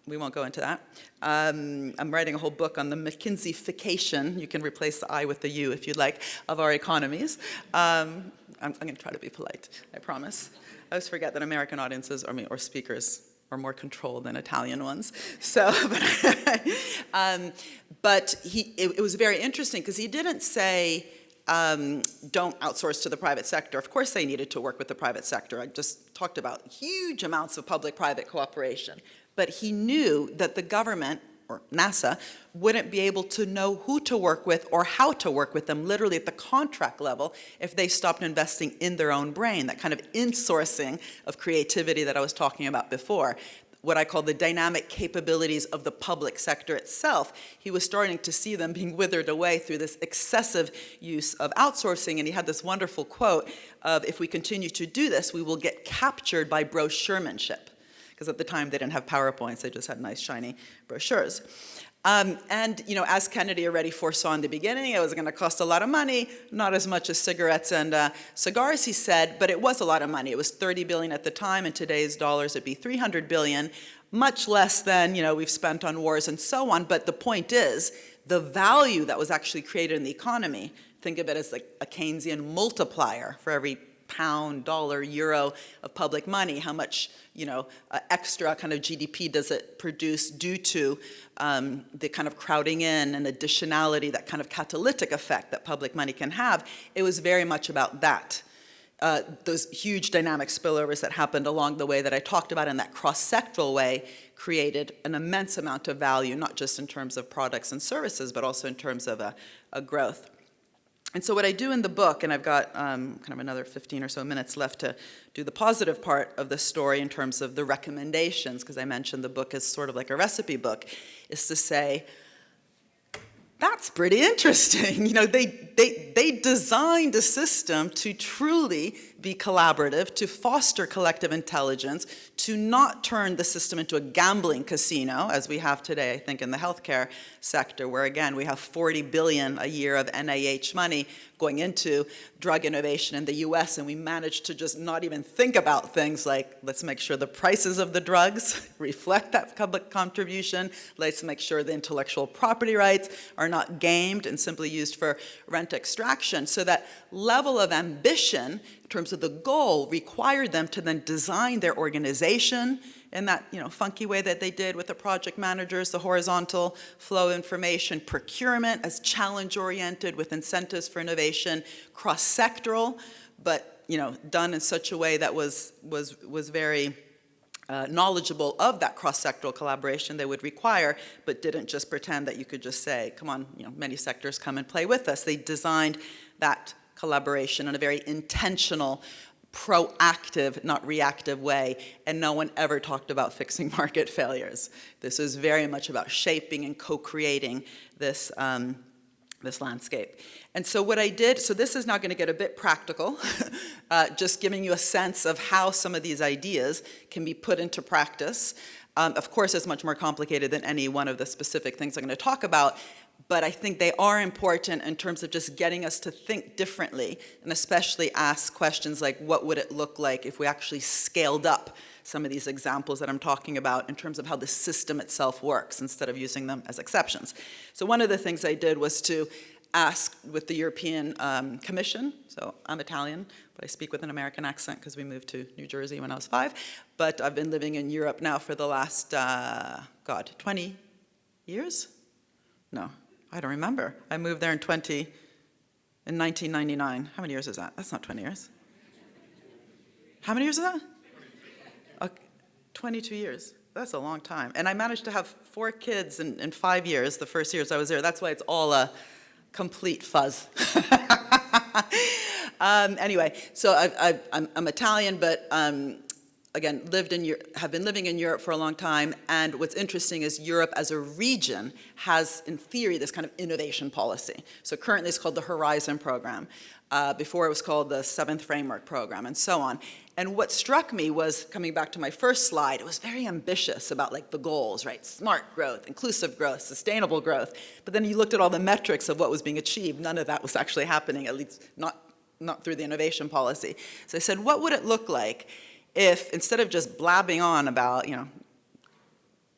we won't go into that. Um, I'm writing a whole book on the McKinseyfication, you can replace the I with the U if you'd like, of our economies. Um, I'm, I'm gonna try to be polite, I promise. I always forget that American audiences, or, or speakers, are more controlled than Italian ones. So, but, um, but he, it, it was very interesting because he didn't say, um, don't outsource to the private sector. Of course they needed to work with the private sector. I just talked about huge amounts of public-private cooperation. But he knew that the government, or NASA, wouldn't be able to know who to work with or how to work with them, literally at the contract level, if they stopped investing in their own brain, that kind of insourcing of creativity that I was talking about before what I call the dynamic capabilities of the public sector itself. He was starting to see them being withered away through this excessive use of outsourcing, and he had this wonderful quote of, if we continue to do this, we will get captured by brochuremanship. Because at the time they didn't have PowerPoints, they just had nice shiny brochures. Um, and, you know, as Kennedy already foresaw in the beginning, it was going to cost a lot of money, not as much as cigarettes and uh, cigars, he said, but it was a lot of money. It was 30 billion at the time. In today's dollars, it'd be 300 billion, much less than, you know, we've spent on wars and so on. But the point is, the value that was actually created in the economy, think of it as like a Keynesian multiplier for every pound, dollar, euro of public money, how much you know, uh, extra kind of GDP does it produce due to um, the kind of crowding in and additionality, that kind of catalytic effect that public money can have. It was very much about that. Uh, those huge dynamic spillovers that happened along the way that I talked about in that cross-sectoral way created an immense amount of value, not just in terms of products and services, but also in terms of a, a growth. And so what I do in the book, and I've got um, kind of another 15 or so minutes left to do the positive part of the story in terms of the recommendations, because I mentioned the book is sort of like a recipe book, is to say, that's pretty interesting. You know, they, they, they designed a system to truly be collaborative, to foster collective intelligence, to not turn the system into a gambling casino, as we have today, I think, in the healthcare sector, where again, we have 40 billion a year of NIH money going into drug innovation in the US, and we managed to just not even think about things like, let's make sure the prices of the drugs reflect that public contribution, let's make sure the intellectual property rights are not gamed and simply used for rent extraction. So that level of ambition terms of the goal required them to then design their organization in that you know, funky way that they did with the project managers, the horizontal flow information, procurement as challenge-oriented with incentives for innovation, cross-sectoral, but you know, done in such a way that was, was, was very uh, knowledgeable of that cross-sectoral collaboration they would require, but didn't just pretend that you could just say, come on, you know, many sectors come and play with us. They designed that collaboration in a very intentional, proactive, not reactive way, and no one ever talked about fixing market failures. This is very much about shaping and co-creating this, um, this landscape. And so what I did, so this is now gonna get a bit practical, uh, just giving you a sense of how some of these ideas can be put into practice. Um, of course, it's much more complicated than any one of the specific things I'm gonna talk about, but I think they are important in terms of just getting us to think differently and especially ask questions like what would it look like if we actually scaled up some of these examples that I'm talking about in terms of how the system itself works instead of using them as exceptions. So one of the things I did was to ask with the European um, Commission, so I'm Italian, but I speak with an American accent because we moved to New Jersey when I was five, but I've been living in Europe now for the last, uh, God, 20 years? No, I don't remember. I moved there in 20, in 1999. How many years is that? That's not 20 years. How many years is that? Okay, 22 years. That's a long time. And I managed to have four kids in, in five years, the first years I was there. That's why it's all a complete fuzz. um, anyway, so I, am Italian, but um, again, lived in, have been living in Europe for a long time, and what's interesting is Europe as a region has, in theory, this kind of innovation policy. So currently it's called the Horizon Program. Uh, before it was called the Seventh Framework Program, and so on. And what struck me was, coming back to my first slide, it was very ambitious about like the goals, right? Smart growth, inclusive growth, sustainable growth. But then you looked at all the metrics of what was being achieved. None of that was actually happening, at least not, not through the innovation policy. So I said, what would it look like if instead of just blabbing on about, you know,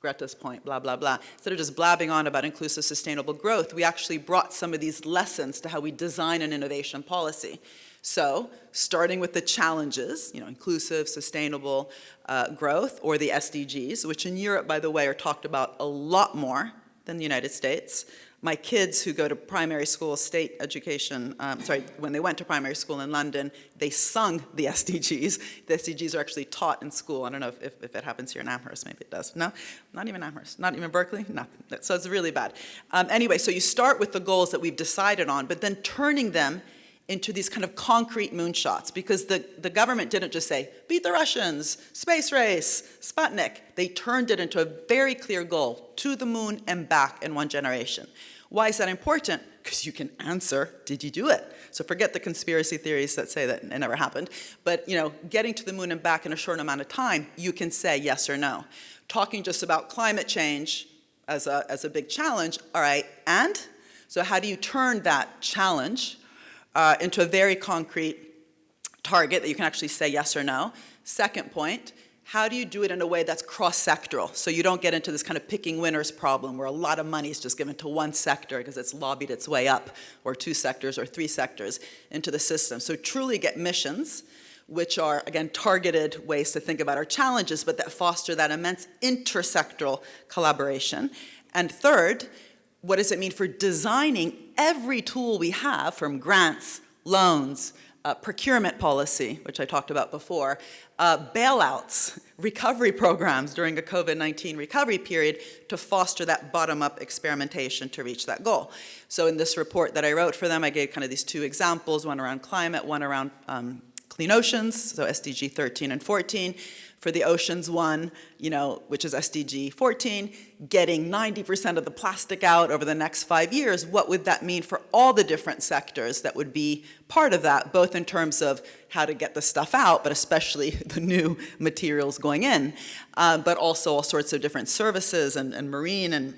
Greta's point, blah, blah, blah. Instead of just blabbing on about inclusive sustainable growth, we actually brought some of these lessons to how we design an innovation policy. So starting with the challenges, you know, inclusive, sustainable uh, growth, or the SDGs, which in Europe, by the way, are talked about a lot more than the United States my kids who go to primary school, state education, um, sorry, when they went to primary school in London, they sung the SDGs. The SDGs are actually taught in school. I don't know if, if, if it happens here in Amherst, maybe it does. No, not even Amherst, not even Berkeley, nothing. So it's really bad. Um, anyway, so you start with the goals that we've decided on, but then turning them into these kind of concrete moonshots because the, the government didn't just say, beat the Russians, space race, Sputnik. They turned it into a very clear goal, to the moon and back in one generation. Why is that important? Because you can answer, did you do it? So forget the conspiracy theories that say that it never happened. But you know, getting to the moon and back in a short amount of time, you can say yes or no. Talking just about climate change as a, as a big challenge, all right, and? So how do you turn that challenge uh, into a very concrete target that you can actually say yes or no. Second point, how do you do it in a way that's cross-sectoral? So you don't get into this kind of picking winners problem where a lot of money is just given to one sector because it's lobbied its way up, or two sectors or three sectors into the system. So truly get missions, which are, again, targeted ways to think about our challenges, but that foster that immense intersectoral collaboration. And third, what does it mean for designing every tool we have from grants, loans, uh, procurement policy, which I talked about before, uh, bailouts, recovery programs during a COVID-19 recovery period to foster that bottom-up experimentation to reach that goal. So in this report that I wrote for them, I gave kind of these two examples, one around climate, one around um, clean oceans, so SDG 13 and 14, for the oceans one, you know, which is SDG 14, getting 90% of the plastic out over the next five years, what would that mean for all the different sectors that would be part of that, both in terms of how to get the stuff out, but especially the new materials going in, uh, but also all sorts of different services and, and marine and,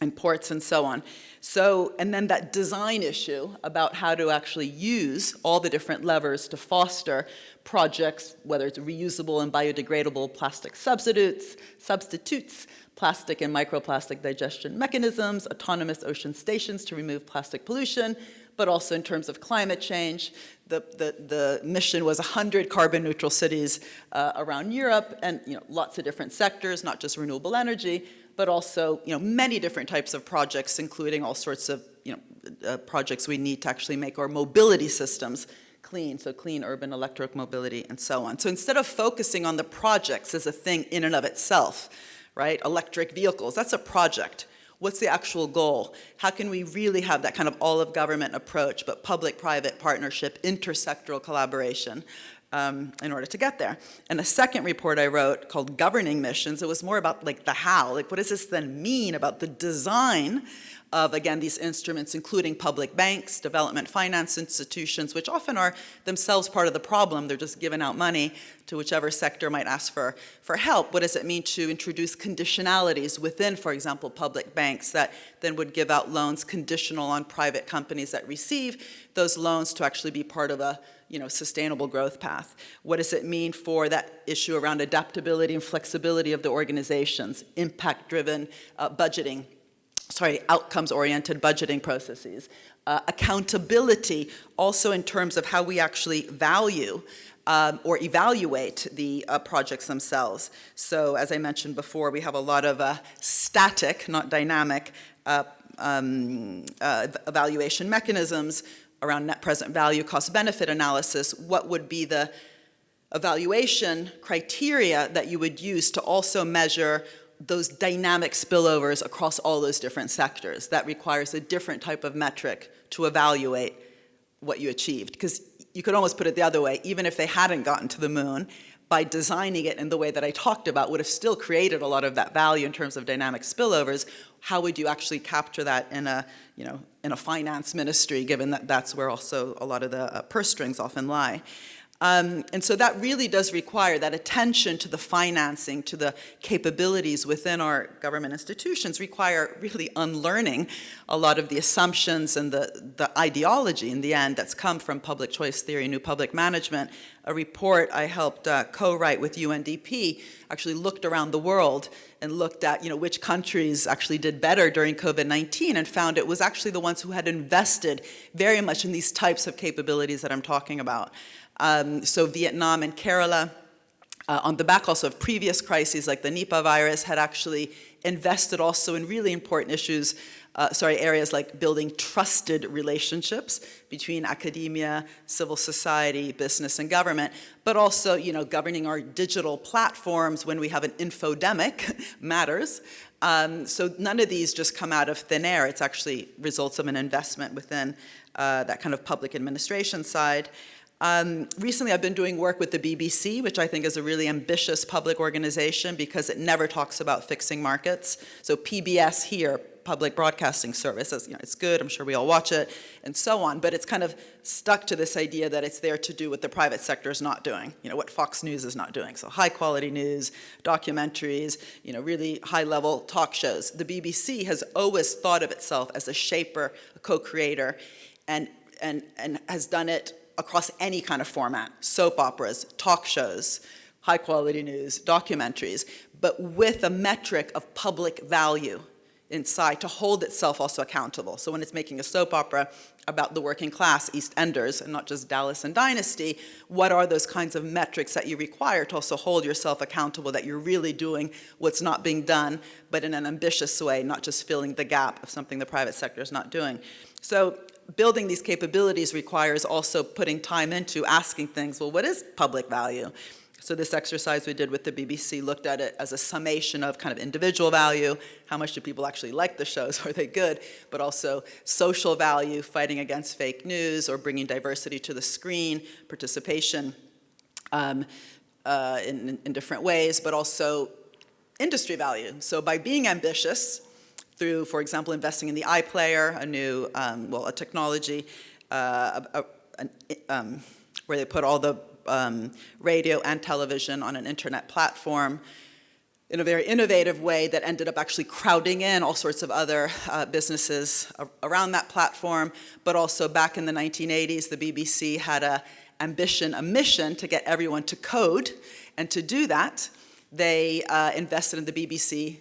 and ports and so on. So, and then that design issue about how to actually use all the different levers to foster projects, whether it's reusable and biodegradable plastic substitutes, substitutes, plastic and microplastic digestion mechanisms, autonomous ocean stations to remove plastic pollution, but also in terms of climate change. The, the, the mission was 100 carbon neutral cities uh, around Europe and you know, lots of different sectors, not just renewable energy, but also you know, many different types of projects, including all sorts of you know, uh, projects we need to actually make our mobility systems clean, so clean urban electric mobility and so on. So instead of focusing on the projects as a thing in and of itself, right, electric vehicles, that's a project. What's the actual goal? How can we really have that kind of all of government approach, but public-private partnership, intersectoral collaboration um, in order to get there. And the second report I wrote called Governing Missions, it was more about like the how, like what does this then mean about the design of, again, these instruments, including public banks, development finance institutions, which often are themselves part of the problem. They're just giving out money to whichever sector might ask for, for help. What does it mean to introduce conditionalities within, for example, public banks that then would give out loans conditional on private companies that receive those loans to actually be part of a you know, sustainable growth path? What does it mean for that issue around adaptability and flexibility of the organizations, impact-driven uh, budgeting, sorry, outcomes-oriented budgeting processes, uh, accountability also in terms of how we actually value um, or evaluate the uh, projects themselves. So as I mentioned before, we have a lot of uh, static, not dynamic, uh, um, uh, evaluation mechanisms around net present value cost benefit analysis, what would be the evaluation criteria that you would use to also measure those dynamic spillovers across all those different sectors. That requires a different type of metric to evaluate what you achieved. Because you could almost put it the other way, even if they hadn't gotten to the moon, by designing it in the way that I talked about would have still created a lot of that value in terms of dynamic spillovers. How would you actually capture that in a, you know, in a finance ministry, given that that's where also a lot of the uh, purse strings often lie? Um, and so that really does require that attention to the financing, to the capabilities within our government institutions require really unlearning a lot of the assumptions and the, the ideology in the end that's come from public choice theory, new public management. A report I helped uh, co-write with UNDP actually looked around the world and looked at you know, which countries actually did better during COVID-19 and found it was actually the ones who had invested very much in these types of capabilities that I'm talking about. Um, so Vietnam and Kerala, uh, on the back also of previous crises like the Nipah virus, had actually invested also in really important issues, uh, sorry, areas like building trusted relationships between academia, civil society, business, and government, but also, you know, governing our digital platforms when we have an infodemic matters. Um, so none of these just come out of thin air. It's actually results of an investment within uh, that kind of public administration side. Um, recently, I've been doing work with the BBC, which I think is a really ambitious public organization because it never talks about fixing markets. So PBS here, Public Broadcasting Service, you know, it's good, I'm sure we all watch it, and so on, but it's kind of stuck to this idea that it's there to do what the private sector is not doing, you know, what Fox News is not doing. So high quality news, documentaries, you know, really high level talk shows. The BBC has always thought of itself as a shaper, a co-creator, and, and, and has done it across any kind of format, soap operas, talk shows, high quality news, documentaries, but with a metric of public value inside to hold itself also accountable. So when it's making a soap opera about the working class, EastEnders, and not just Dallas and Dynasty, what are those kinds of metrics that you require to also hold yourself accountable that you're really doing what's not being done, but in an ambitious way, not just filling the gap of something the private sector is not doing. So building these capabilities requires also putting time into asking things, well, what is public value? So this exercise we did with the BBC looked at it as a summation of kind of individual value, how much do people actually like the shows, are they good, but also social value, fighting against fake news or bringing diversity to the screen, participation um, uh, in, in different ways, but also industry value. So by being ambitious, through, for example, investing in the iPlayer, a new, um, well, a technology uh, a, a, um, where they put all the um, radio and television on an internet platform in a very innovative way that ended up actually crowding in all sorts of other uh, businesses around that platform. But also back in the 1980s, the BBC had a ambition, a mission to get everyone to code. And to do that, they uh, invested in the BBC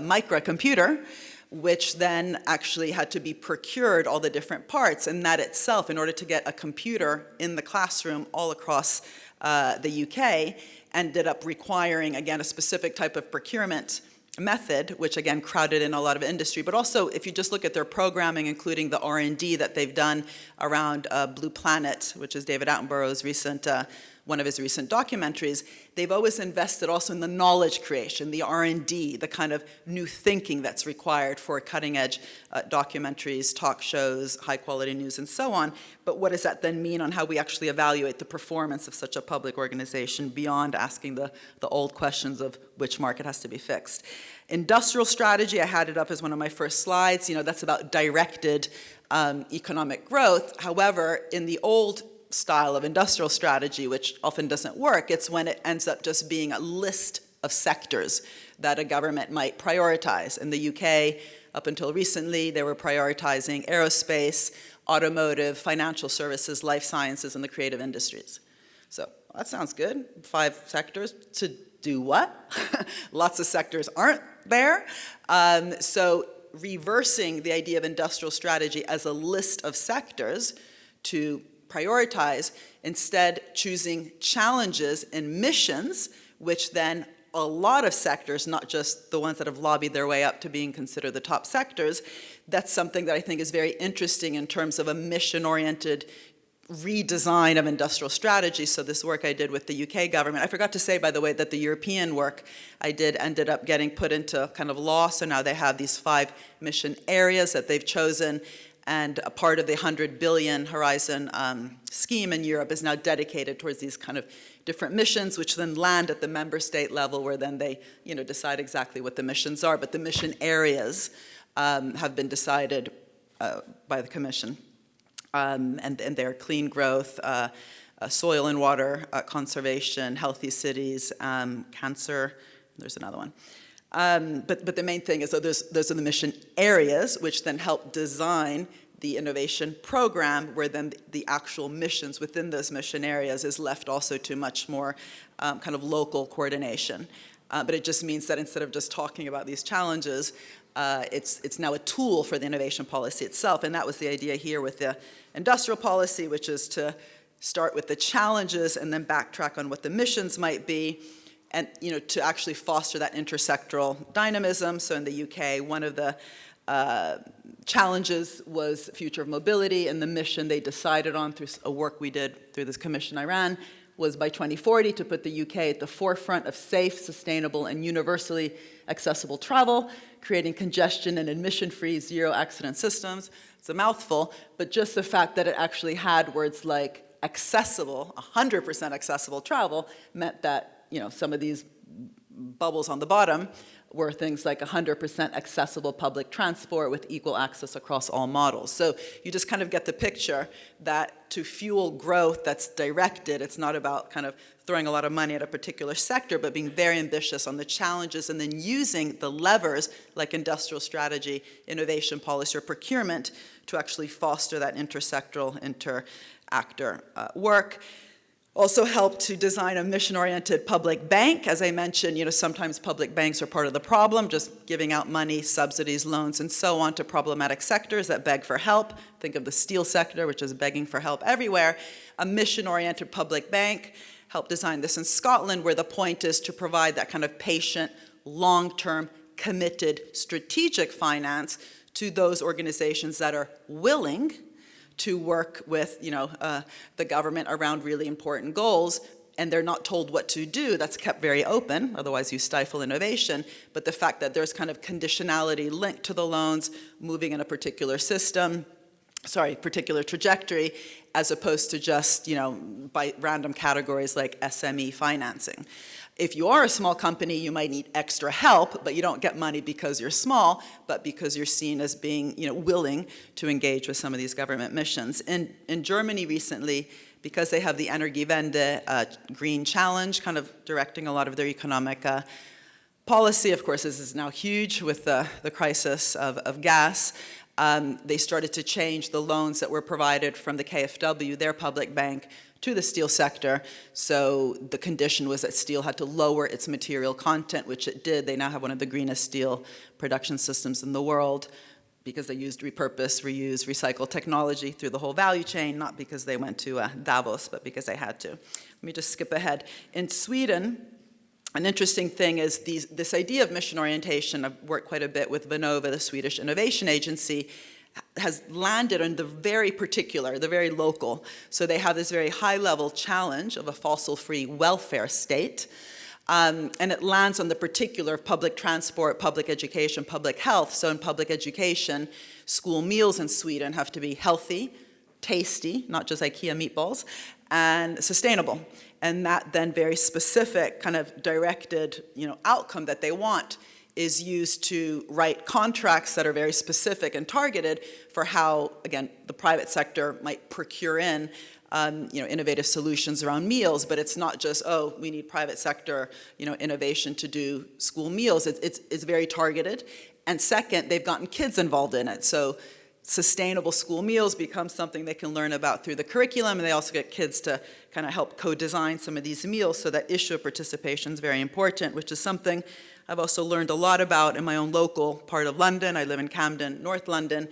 microcomputer, which then actually had to be procured all the different parts. And that itself, in order to get a computer in the classroom all across uh, the UK, ended up requiring, again, a specific type of procurement method, which again crowded in a lot of industry, but also if you just look at their programming, including the R&D that they've done around uh, Blue Planet, which is David Attenborough's recent uh, one of his recent documentaries, they've always invested also in the knowledge creation, the R&D, the kind of new thinking that's required for cutting edge uh, documentaries, talk shows, high quality news and so on. But what does that then mean on how we actually evaluate the performance of such a public organization beyond asking the, the old questions of which market has to be fixed. Industrial strategy, I had it up as one of my first slides, you know, that's about directed um, economic growth. However, in the old style of industrial strategy, which often doesn't work. It's when it ends up just being a list of sectors that a government might prioritize. In the UK, up until recently, they were prioritizing aerospace, automotive, financial services, life sciences, and the creative industries. So that sounds good. Five sectors to do what? Lots of sectors aren't there. Um, so reversing the idea of industrial strategy as a list of sectors to prioritize, instead choosing challenges and missions, which then a lot of sectors, not just the ones that have lobbied their way up to being considered the top sectors, that's something that I think is very interesting in terms of a mission-oriented redesign of industrial strategy. So this work I did with the UK government, I forgot to say, by the way, that the European work I did ended up getting put into kind of law. So now they have these five mission areas that they've chosen and a part of the 100 billion Horizon um, scheme in Europe is now dedicated towards these kind of different missions, which then land at the member state level where then they you know, decide exactly what the missions are. But the mission areas um, have been decided uh, by the Commission. Um, and, and they're clean growth, uh, uh, soil and water uh, conservation, healthy cities, um, cancer, there's another one. Um, but, but the main thing is that those, those are the mission areas, which then help design the innovation program, where then the actual missions within those mission areas is left also to much more um, kind of local coordination. Uh, but it just means that instead of just talking about these challenges, uh, it's, it's now a tool for the innovation policy itself. And that was the idea here with the industrial policy, which is to start with the challenges and then backtrack on what the missions might be and you know, to actually foster that intersectoral dynamism. So in the UK, one of the uh, challenges was future of mobility and the mission they decided on through a work we did through this commission I ran was by 2040 to put the UK at the forefront of safe, sustainable, and universally accessible travel, creating congestion and emission-free zero accident systems. It's a mouthful, but just the fact that it actually had words like accessible, 100% accessible travel meant that, you know, some of these bubbles on the bottom were things like 100% accessible public transport with equal access across all models. So you just kind of get the picture that to fuel growth that's directed, it's not about kind of throwing a lot of money at a particular sector, but being very ambitious on the challenges and then using the levers like industrial strategy, innovation policy, or procurement to actually foster that intersectoral, inter-actor uh, work. Also helped to design a mission-oriented public bank. As I mentioned, you know, sometimes public banks are part of the problem, just giving out money, subsidies, loans, and so on to problematic sectors that beg for help. Think of the steel sector, which is begging for help everywhere. A mission-oriented public bank helped design this in Scotland, where the point is to provide that kind of patient, long-term, committed, strategic finance to those organizations that are willing to work with you know, uh, the government around really important goals and they're not told what to do, that's kept very open, otherwise you stifle innovation. But the fact that there's kind of conditionality linked to the loans, moving in a particular system, sorry, particular trajectory, as opposed to just, you know, by random categories like SME financing. If you are a small company, you might need extra help, but you don't get money because you're small, but because you're seen as being you know, willing to engage with some of these government missions. In, in Germany recently, because they have the Energiewende uh, Green Challenge, kind of directing a lot of their economic uh, policy, of course, this is now huge with the, the crisis of, of gas. Um, they started to change the loans that were provided from the KfW, their public bank, to the steel sector. So the condition was that steel had to lower its material content, which it did. They now have one of the greenest steel production systems in the world because they used repurpose, reuse, recycle technology through the whole value chain, not because they went to uh, Davos, but because they had to. Let me just skip ahead. In Sweden, an interesting thing is these, this idea of mission orientation, I've worked quite a bit with Vinnova, the Swedish innovation agency, has landed on the very particular, the very local. So they have this very high level challenge of a fossil-free welfare state. Um, and it lands on the particular of public transport, public education, public health. So in public education, school meals in Sweden have to be healthy, tasty, not just IKEA meatballs, and sustainable. And that then very specific kind of directed you know, outcome that they want is used to write contracts that are very specific and targeted for how, again, the private sector might procure in um, you know, innovative solutions around meals, but it's not just, oh, we need private sector, you know, innovation to do school meals. It's, it's, it's very targeted. And second, they've gotten kids involved in it. So sustainable school meals become something they can learn about through the curriculum, and they also get kids to kind of help co-design some of these meals, so that issue of participation is very important, which is something I've also learned a lot about in my own local part of London. I live in Camden, North London,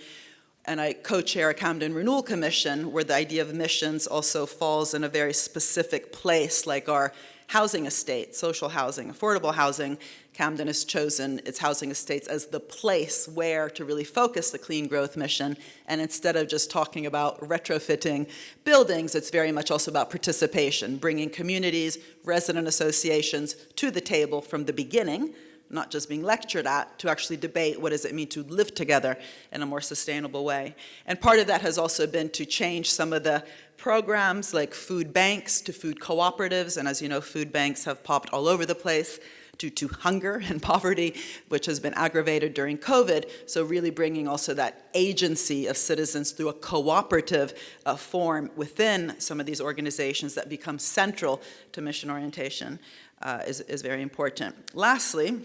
and I co-chair a Camden Renewal Commission where the idea of missions also falls in a very specific place like our housing estate, social housing, affordable housing. Camden has chosen its housing estates as the place where to really focus the clean growth mission. And instead of just talking about retrofitting buildings, it's very much also about participation, bringing communities, resident associations to the table from the beginning not just being lectured at, to actually debate what does it mean to live together in a more sustainable way. And part of that has also been to change some of the programs like food banks to food cooperatives, and as you know, food banks have popped all over the place due to hunger and poverty, which has been aggravated during COVID. So really bringing also that agency of citizens through a cooperative uh, form within some of these organizations that become central to mission orientation uh, is, is very important. Lastly,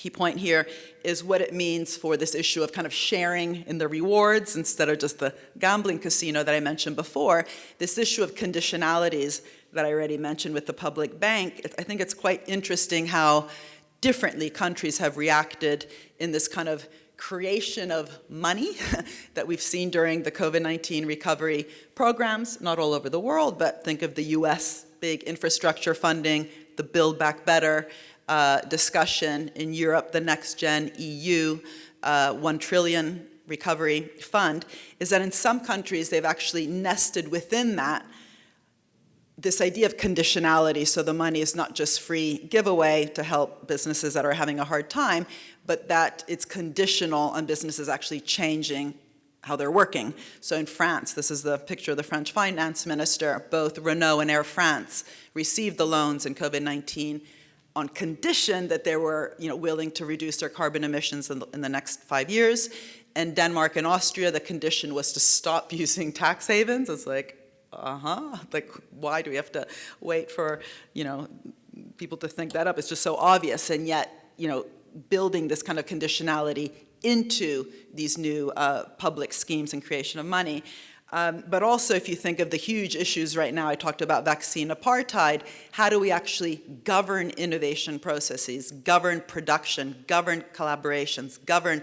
key point here is what it means for this issue of kind of sharing in the rewards instead of just the gambling casino that I mentioned before, this issue of conditionalities that I already mentioned with the public bank, I think it's quite interesting how differently countries have reacted in this kind of creation of money that we've seen during the COVID-19 recovery programs, not all over the world, but think of the US big infrastructure funding, the Build Back Better, uh, discussion in Europe, the Next Gen EU, uh, 1 trillion recovery fund, is that in some countries they've actually nested within that this idea of conditionality, so the money is not just free giveaway to help businesses that are having a hard time, but that it's conditional on businesses actually changing how they're working. So in France, this is the picture of the French finance minister, both Renault and Air France received the loans in COVID-19 on condition that they were you know, willing to reduce their carbon emissions in the, in the next five years. And Denmark and Austria, the condition was to stop using tax havens. It's like, uh-huh, like why do we have to wait for, you know, people to think that up? It's just so obvious. And yet, you know, building this kind of conditionality into these new uh, public schemes and creation of money um, but also if you think of the huge issues right now, I talked about vaccine apartheid, how do we actually govern innovation processes, govern production, govern collaborations, govern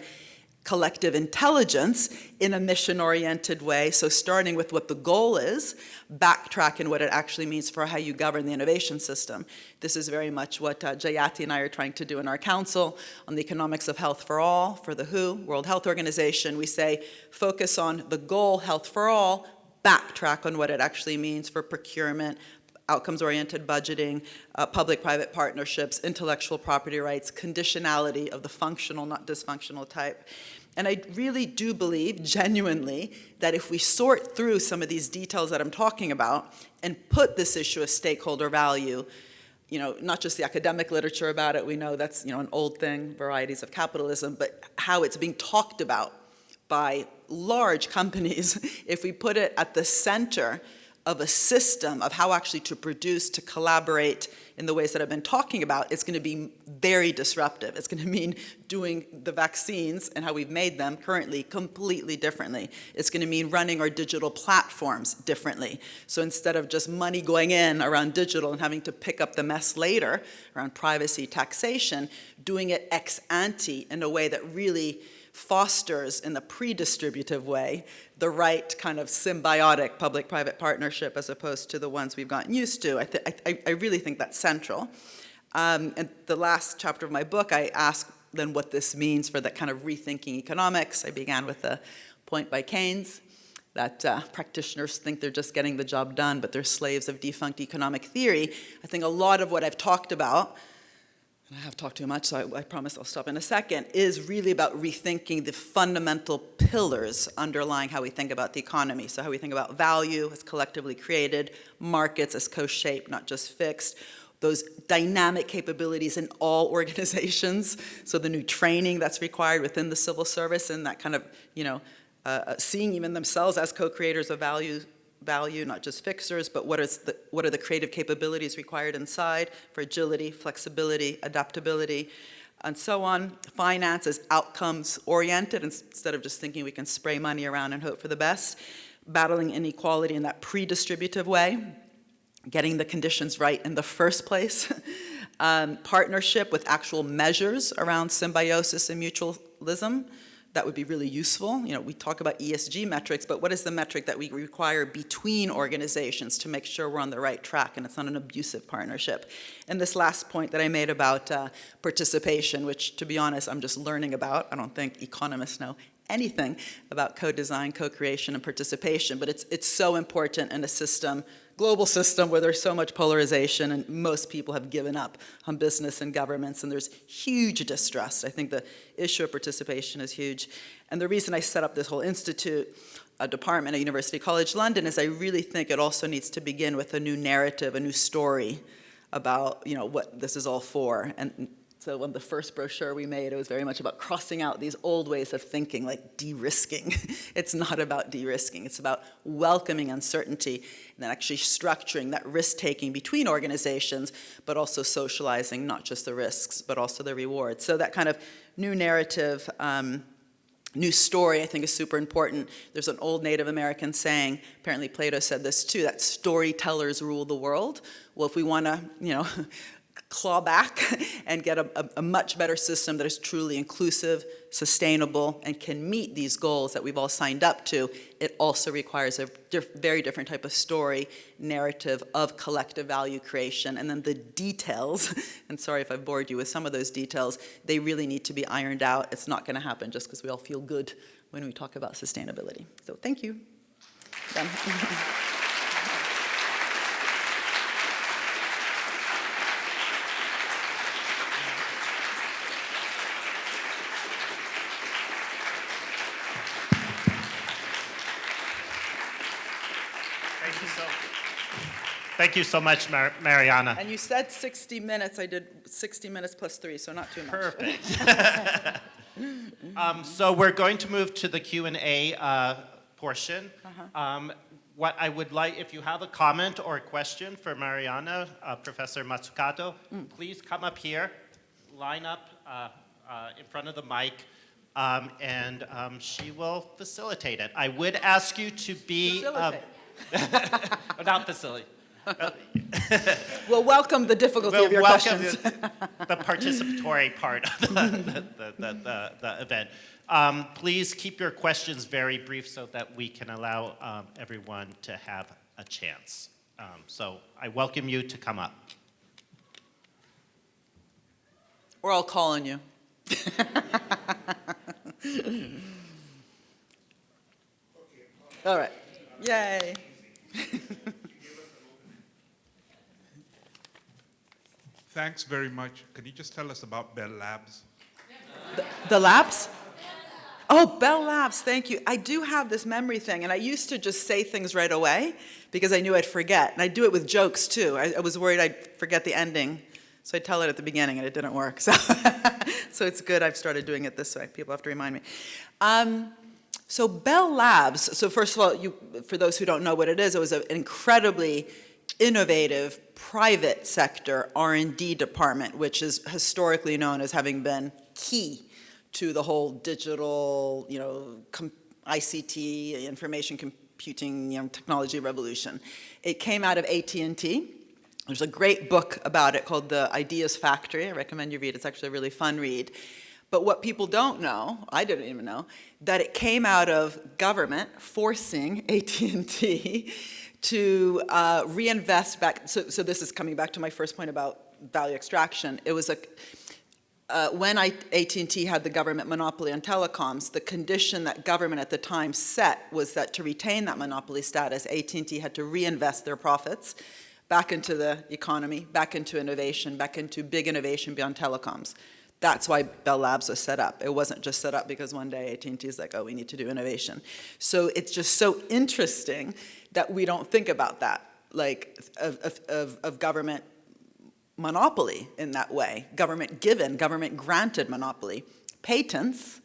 collective intelligence in a mission-oriented way. So starting with what the goal is, backtrack in what it actually means for how you govern the innovation system. This is very much what uh, Jayati and I are trying to do in our council on the economics of health for all for the WHO, World Health Organization. We say focus on the goal, health for all, backtrack on what it actually means for procurement, outcomes-oriented budgeting, uh, public-private partnerships, intellectual property rights, conditionality of the functional, not dysfunctional type. And I really do believe, genuinely, that if we sort through some of these details that I'm talking about and put this issue of stakeholder value, you know, not just the academic literature about it, we know that's, you know, an old thing, varieties of capitalism, but how it's being talked about by large companies, if we put it at the center of a system of how actually to produce, to collaborate in the ways that I've been talking about, it's going to be very disruptive. It's going to mean doing the vaccines and how we've made them currently completely differently. It's going to mean running our digital platforms differently. So instead of just money going in around digital and having to pick up the mess later around privacy, taxation, doing it ex ante in a way that really fosters in the pre-distributive way the right kind of symbiotic public-private partnership as opposed to the ones we've gotten used to. I, I, I really think that's central. Um, and the last chapter of my book, I ask then what this means for that kind of rethinking economics. I began with a point by Keynes that uh, practitioners think they're just getting the job done, but they're slaves of defunct economic theory. I think a lot of what I've talked about and I have talked too much, so I, I, promise I'll stop in a second, is really about rethinking the fundamental pillars underlying how we think about the economy. So how we think about value as collectively created, markets as co-shaped, not just fixed, those dynamic capabilities in all organizations, so the new training that's required within the civil service and that kind of, you know, uh, uh seeing even themselves as co-creators of value value, not just fixers, but what, is the, what are the creative capabilities required inside for agility, flexibility, adaptability, and so on. Finance is outcomes oriented instead of just thinking we can spray money around and hope for the best. Battling inequality in that pre-distributive way, getting the conditions right in the first place. um, partnership with actual measures around symbiosis and mutualism that would be really useful. You know, we talk about ESG metrics, but what is the metric that we require between organizations to make sure we're on the right track and it's not an abusive partnership? And this last point that I made about uh, participation, which to be honest, I'm just learning about. I don't think economists know anything about co-design, co-creation, and participation, but it's, it's so important in a system global system where there's so much polarization and most people have given up on business and governments and there's huge distrust. I think the issue of participation is huge. And the reason I set up this whole institute a department at University College London is I really think it also needs to begin with a new narrative, a new story about, you know, what this is all for. And so when the first brochure we made, it was very much about crossing out these old ways of thinking, like de-risking. it's not about de-risking. It's about welcoming uncertainty and then actually structuring that risk-taking between organizations, but also socializing not just the risks, but also the rewards. So that kind of new narrative um, new story I think is super important. There's an old Native American saying, apparently Plato said this too, that storytellers rule the world. Well, if we want to, you know, claw back and get a, a, a, much better system that is truly inclusive, sustainable, and can meet these goals that we've all signed up to, it also requires a diff very different type of story, narrative of collective value creation, and then the details, and sorry if I've bored you with some of those details, they really need to be ironed out. It's not gonna happen just because we all feel good when we talk about sustainability. So thank you.
Thank you so much, Mar Mariana.
And you said 60 minutes. I did 60 minutes plus three, so not too much.
Perfect. um, so we're going to move to the Q&A uh, portion. Uh -huh. um, what I would like, if you have a comment or a question for Mariana, uh, Professor Mazzucato, mm. please come up here, line up uh, uh, in front of the mic, um, and um, she will facilitate it. I would ask you to be... Um,
facilitate.
not facilitate.
we'll welcome the difficulty we'll of your questions.
The, the, participatory part of the, the, the, the event. Um, please keep your questions very brief so that we can allow um, everyone to have a chance. Um, so I welcome you to come up.
We're all calling you. all right. Yay.
Thanks very much. Can you just tell us about Bell Labs?
The, the labs? Oh, Bell Labs, thank you. I do have this memory thing, and I used to just say things right away because I knew I'd forget. And I do it with jokes, too. I, I was worried I'd forget the ending, so I'd tell it at the beginning, and it didn't work. So, so it's good I've started doing it this way. People have to remind me. Um, so Bell Labs, so first of all, you, for those who don't know what it is, it was an incredibly innovative private sector R&D department, which is historically known as having been key to the whole digital, you know, ICT, information computing, you know, technology revolution. It came out of AT&T. There's a great book about it called The Ideas Factory. I recommend you read it. It's actually a really fun read. But what people don't know, I didn't even know, that it came out of government forcing AT&T to uh, reinvest back, so, so this is coming back to my first point about value extraction. It was a, uh, when AT&T had the government monopoly on telecoms, the condition that government at the time set was that to retain that monopoly status, AT&T had to reinvest their profits back into the economy, back into innovation, back into big innovation beyond telecoms. That's why Bell Labs was set up. It wasn't just set up because one day AT&T is like, oh, we need to do innovation. So it's just so interesting that we don't think about that, like of, of, of government monopoly in that way, government given, government granted monopoly. Patents,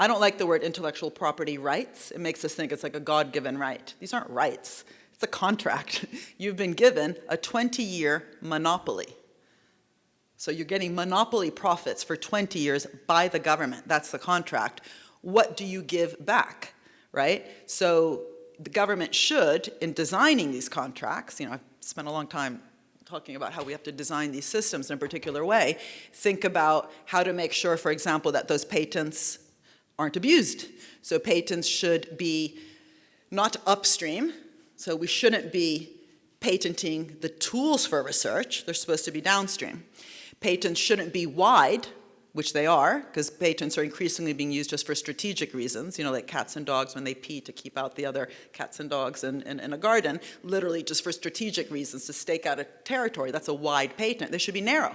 I don't like the word intellectual property rights. It makes us think it's like a God-given right. These aren't rights, it's a contract. You've been given a 20-year monopoly. So you're getting monopoly profits for 20 years by the government. That's the contract. What do you give back, right? So the government should, in designing these contracts, you know, I've spent a long time talking about how we have to design these systems in a particular way, think about how to make sure, for example, that those patents aren't abused. So patents should be not upstream, so we shouldn't be patenting the tools for research, they're supposed to be downstream. Patents shouldn't be wide, which they are, because patents are increasingly being used just for strategic reasons, you know, like cats and dogs when they pee to keep out the other cats and dogs in, in, in, a garden, literally just for strategic reasons, to stake out a territory. That's a wide patent. They should be narrow.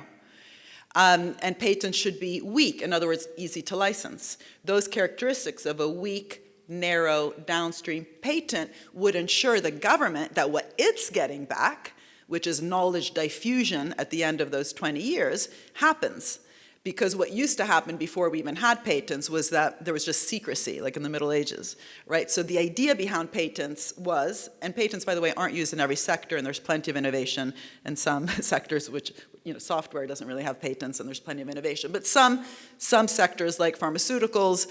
Um, and patents should be weak, in other words, easy to license. Those characteristics of a weak, narrow downstream patent would ensure the government that what it's getting back, which is knowledge diffusion at the end of those 20 years, happens. Because what used to happen before we even had patents was that there was just secrecy, like in the Middle Ages, right? So the idea behind patents was, and patents, by the way, aren't used in every sector, and there's plenty of innovation in some sectors, which, you know, software doesn't really have patents, and there's plenty of innovation. But some, some sectors, like pharmaceuticals,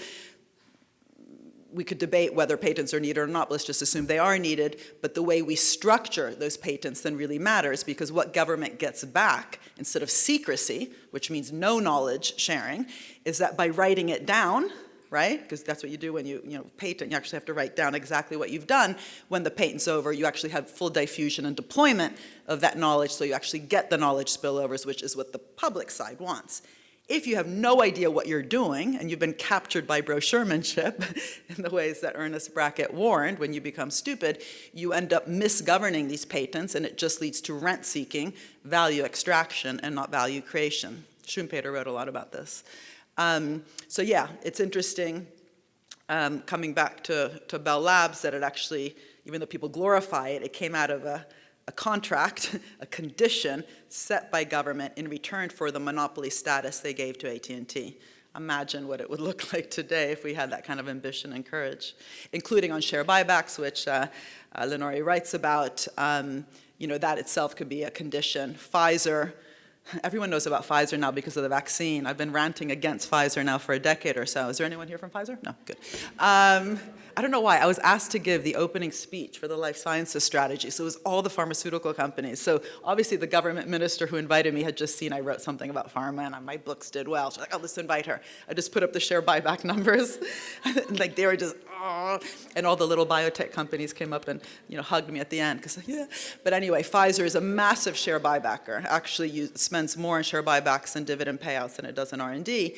we could debate whether patents are needed or not, let's just assume they are needed, but the way we structure those patents then really matters because what government gets back, instead of secrecy, which means no knowledge sharing, is that by writing it down, right, because that's what you do when you, you know, patent, you actually have to write down exactly what you've done. When the patent's over, you actually have full diffusion and deployment of that knowledge, so you actually get the knowledge spillovers, which is what the public side wants. If you have no idea what you're doing and you've been captured by brochuremanship in the ways that Ernest Brackett warned, when you become stupid, you end up misgoverning these patents and it just leads to rent seeking, value extraction, and not value creation. Schumpeter wrote a lot about this. Um, so yeah, it's interesting um, coming back to, to Bell Labs that it actually, even though people glorify it, it came out of a, a contract, a condition set by government in return for the monopoly status they gave to AT&T. Imagine what it would look like today if we had that kind of ambition and courage, including on share buybacks, which uh, uh, Lenore writes about. Um, you know, that itself could be a condition. Pfizer, everyone knows about Pfizer now because of the vaccine. I've been ranting against Pfizer now for a decade or so. Is there anyone here from Pfizer? No, good. Um, I don't know why, I was asked to give the opening speech for the life sciences strategy, so it was all the pharmaceutical companies. So obviously the government minister who invited me had just seen I wrote something about pharma and my books did well. She's like, oh, let's invite her. I just put up the share buyback numbers. like they were just, oh, and all the little biotech companies came up and you know hugged me at the end because yeah. But anyway, Pfizer is a massive share buybacker. Actually spends more on share buybacks and dividend payouts than it does in R&D.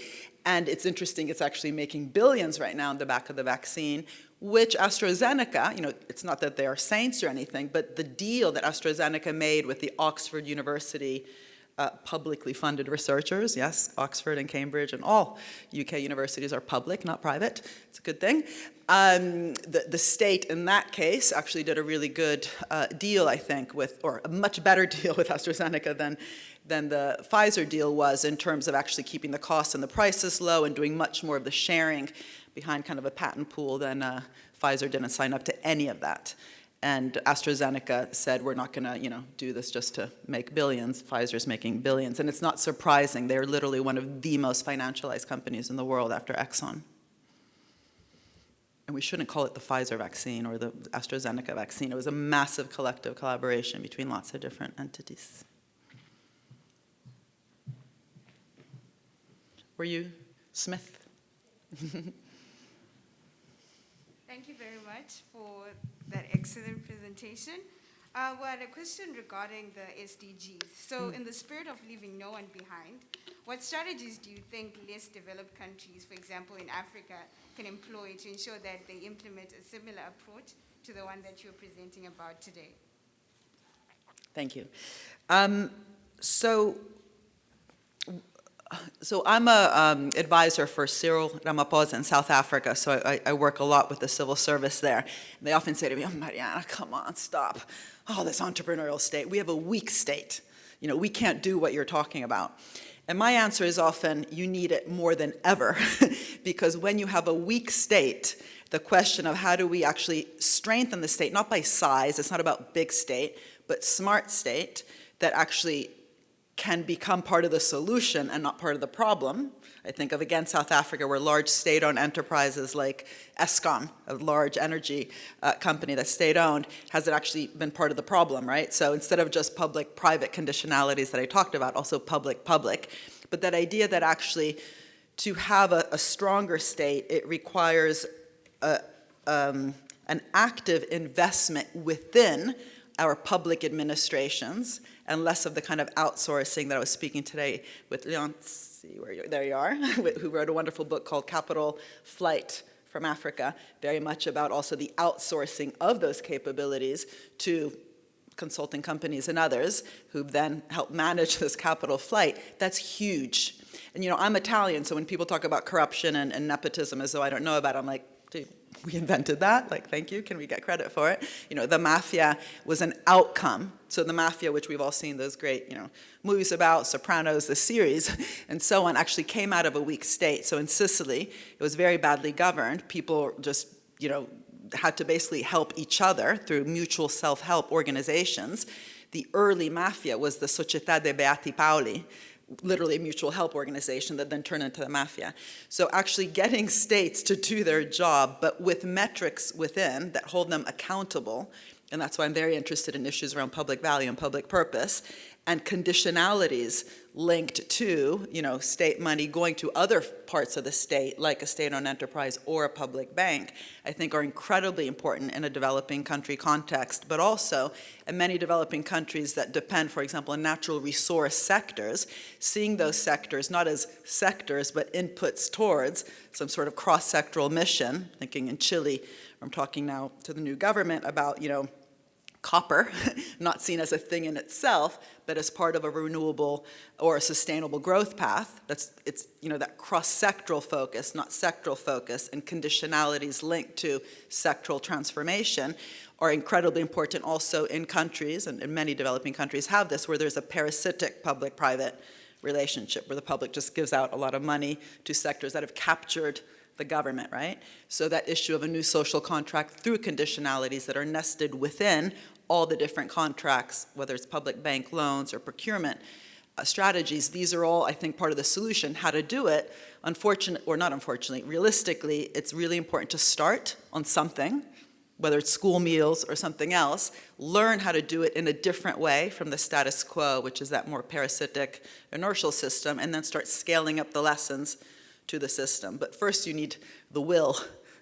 And it's interesting, it's actually making billions right now in the back of the vaccine, which AstraZeneca, you know, it's not that they are saints or anything, but the deal that AstraZeneca made with the Oxford University uh, publicly funded researchers, yes, Oxford and Cambridge and all UK universities are public, not private, it's a good thing. Um, the, the state in that case actually did a really good uh, deal, I think, with, or a much better deal with AstraZeneca than, than the Pfizer deal was in terms of actually keeping the costs and the prices low and doing much more of the sharing behind kind of a patent pool than uh, Pfizer didn't sign up to any of that. And AstraZeneca said, we're not gonna, you know, do this just to make billions. Pfizer's making billions. And it's not surprising. They're literally one of the most financialized companies in the world after Exxon. And we shouldn't call it the Pfizer vaccine or the AstraZeneca vaccine. It was a massive collective collaboration between lots of different entities. Were you Smith?
Thank you very much for that excellent presentation. Uh, well, a question regarding the SDGs. So in the spirit of leaving no one behind, what strategies do you think less developed countries, for example in Africa, can employ to ensure that they implement a similar approach to the one that you're presenting about today?
Thank you. Um, so so I'm a um, advisor for Cyril Ramaphosa in South Africa, so I, I, work a lot with the civil service there. And they often say to me, oh, Mariana, come on, stop. Oh, this entrepreneurial state. We have a weak state. You know, we can't do what you're talking about. And my answer is often, you need it more than ever, because when you have a weak state, the question of how do we actually strengthen the state, not by size, it's not about big state, but smart state, that actually can become part of the solution and not part of the problem. I think of, again, South Africa, where large state-owned enterprises like Eskom, a large energy uh, company that's state-owned, has it actually been part of the problem, right? So instead of just public-private conditionalities that I talked about, also public-public. But that idea that actually to have a, a stronger state, it requires a, um, an active investment within our public administrations and less of the kind of outsourcing that I was speaking today with Leon, see where you there you are, who wrote a wonderful book called Capital Flight from Africa, very much about also the outsourcing of those capabilities to consulting companies and others who then help manage this capital flight. That's huge. And you know, I'm Italian, so when people talk about corruption and, and nepotism as though I don't know about it, I'm like, we invented that, like, thank you, can we get credit for it? You know, the mafia was an outcome. So the mafia, which we've all seen those great, you know, movies about, Sopranos, the series, and so on, actually came out of a weak state. So in Sicily, it was very badly governed. People just, you know, had to basically help each other through mutual self-help organizations. The early mafia was the Società dei Beati Paoli, literally a mutual help organization that then turned into the mafia. So actually getting states to do their job, but with metrics within that hold them accountable, and that's why I'm very interested in issues around public value and public purpose, and conditionalities linked to, you know, state money going to other parts of the state, like a state-owned enterprise or a public bank, I think are incredibly important in a developing country context, but also in many developing countries that depend, for example, on natural resource sectors, seeing those sectors not as sectors, but inputs towards some sort of cross-sectoral mission, thinking in Chile, I'm talking now to the new government about, you know, copper, not seen as a thing in itself, but as part of a renewable or a sustainable growth path. That's, it's, you know, that cross-sectoral focus, not sectoral focus, and conditionalities linked to sectoral transformation are incredibly important also in countries, and, and many developing countries have this, where there's a parasitic public-private relationship, where the public just gives out a lot of money to sectors that have captured the government, right? So that issue of a new social contract through conditionalities that are nested within all the different contracts, whether it's public bank loans or procurement uh, strategies, these are all, I think, part of the solution. How to do it, unfortunately, or not unfortunately, realistically, it's really important to start on something, whether it's school meals or something else, learn how to do it in a different way from the status quo, which is that more parasitic inertial system, and then start scaling up the lessons to the system. But first you need the will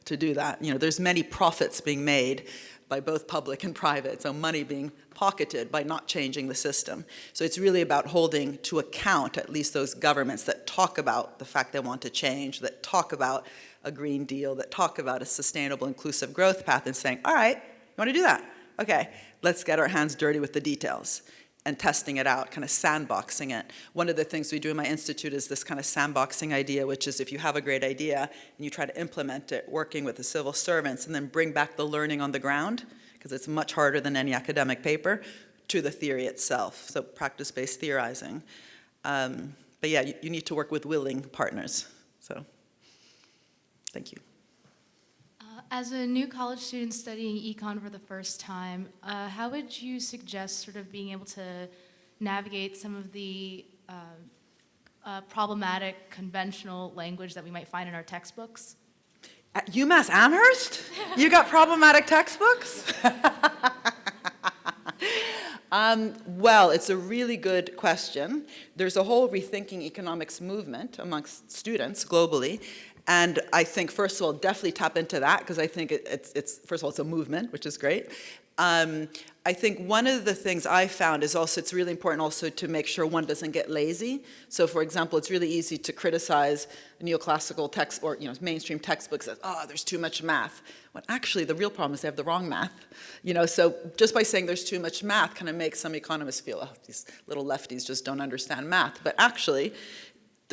to do that. You know, there's many profits being made by both public and private, so money being pocketed by not changing the system. So it's really about holding to account at least those governments that talk about the fact they want to change, that talk about a Green Deal, that talk about a sustainable, inclusive growth path and saying, all right, you want to do that? Okay, let's get our hands dirty with the details and testing it out, kind of sandboxing it. One of the things we do in my institute is this kind of sandboxing idea, which is if you have a great idea and you try to implement it, working with the civil servants, and then bring back the learning on the ground, because it's much harder than any academic paper, to the theory itself, so practice-based theorizing. Um, but yeah, you, you need to work with willing partners, so thank you.
As a new college student studying econ for the first time, uh, how would you suggest sort of being able to navigate some of the uh, uh, problematic conventional language that we might find in our textbooks?
At UMass Amherst? You got problematic textbooks? Um, well, it's a really good question. There's a whole rethinking economics movement amongst students globally. And I think, first of all, definitely tap into that because I think it, it's, it's, first of all, it's a movement, which is great. Um, I think one of the things I found is also it's really important also to make sure one doesn't get lazy. So for example, it's really easy to criticize neoclassical text or you know mainstream textbooks as, oh, there's too much math. When actually the real problem is they have the wrong math. You know, so just by saying there's too much math kind of makes some economists feel, oh, these little lefties just don't understand math. But actually,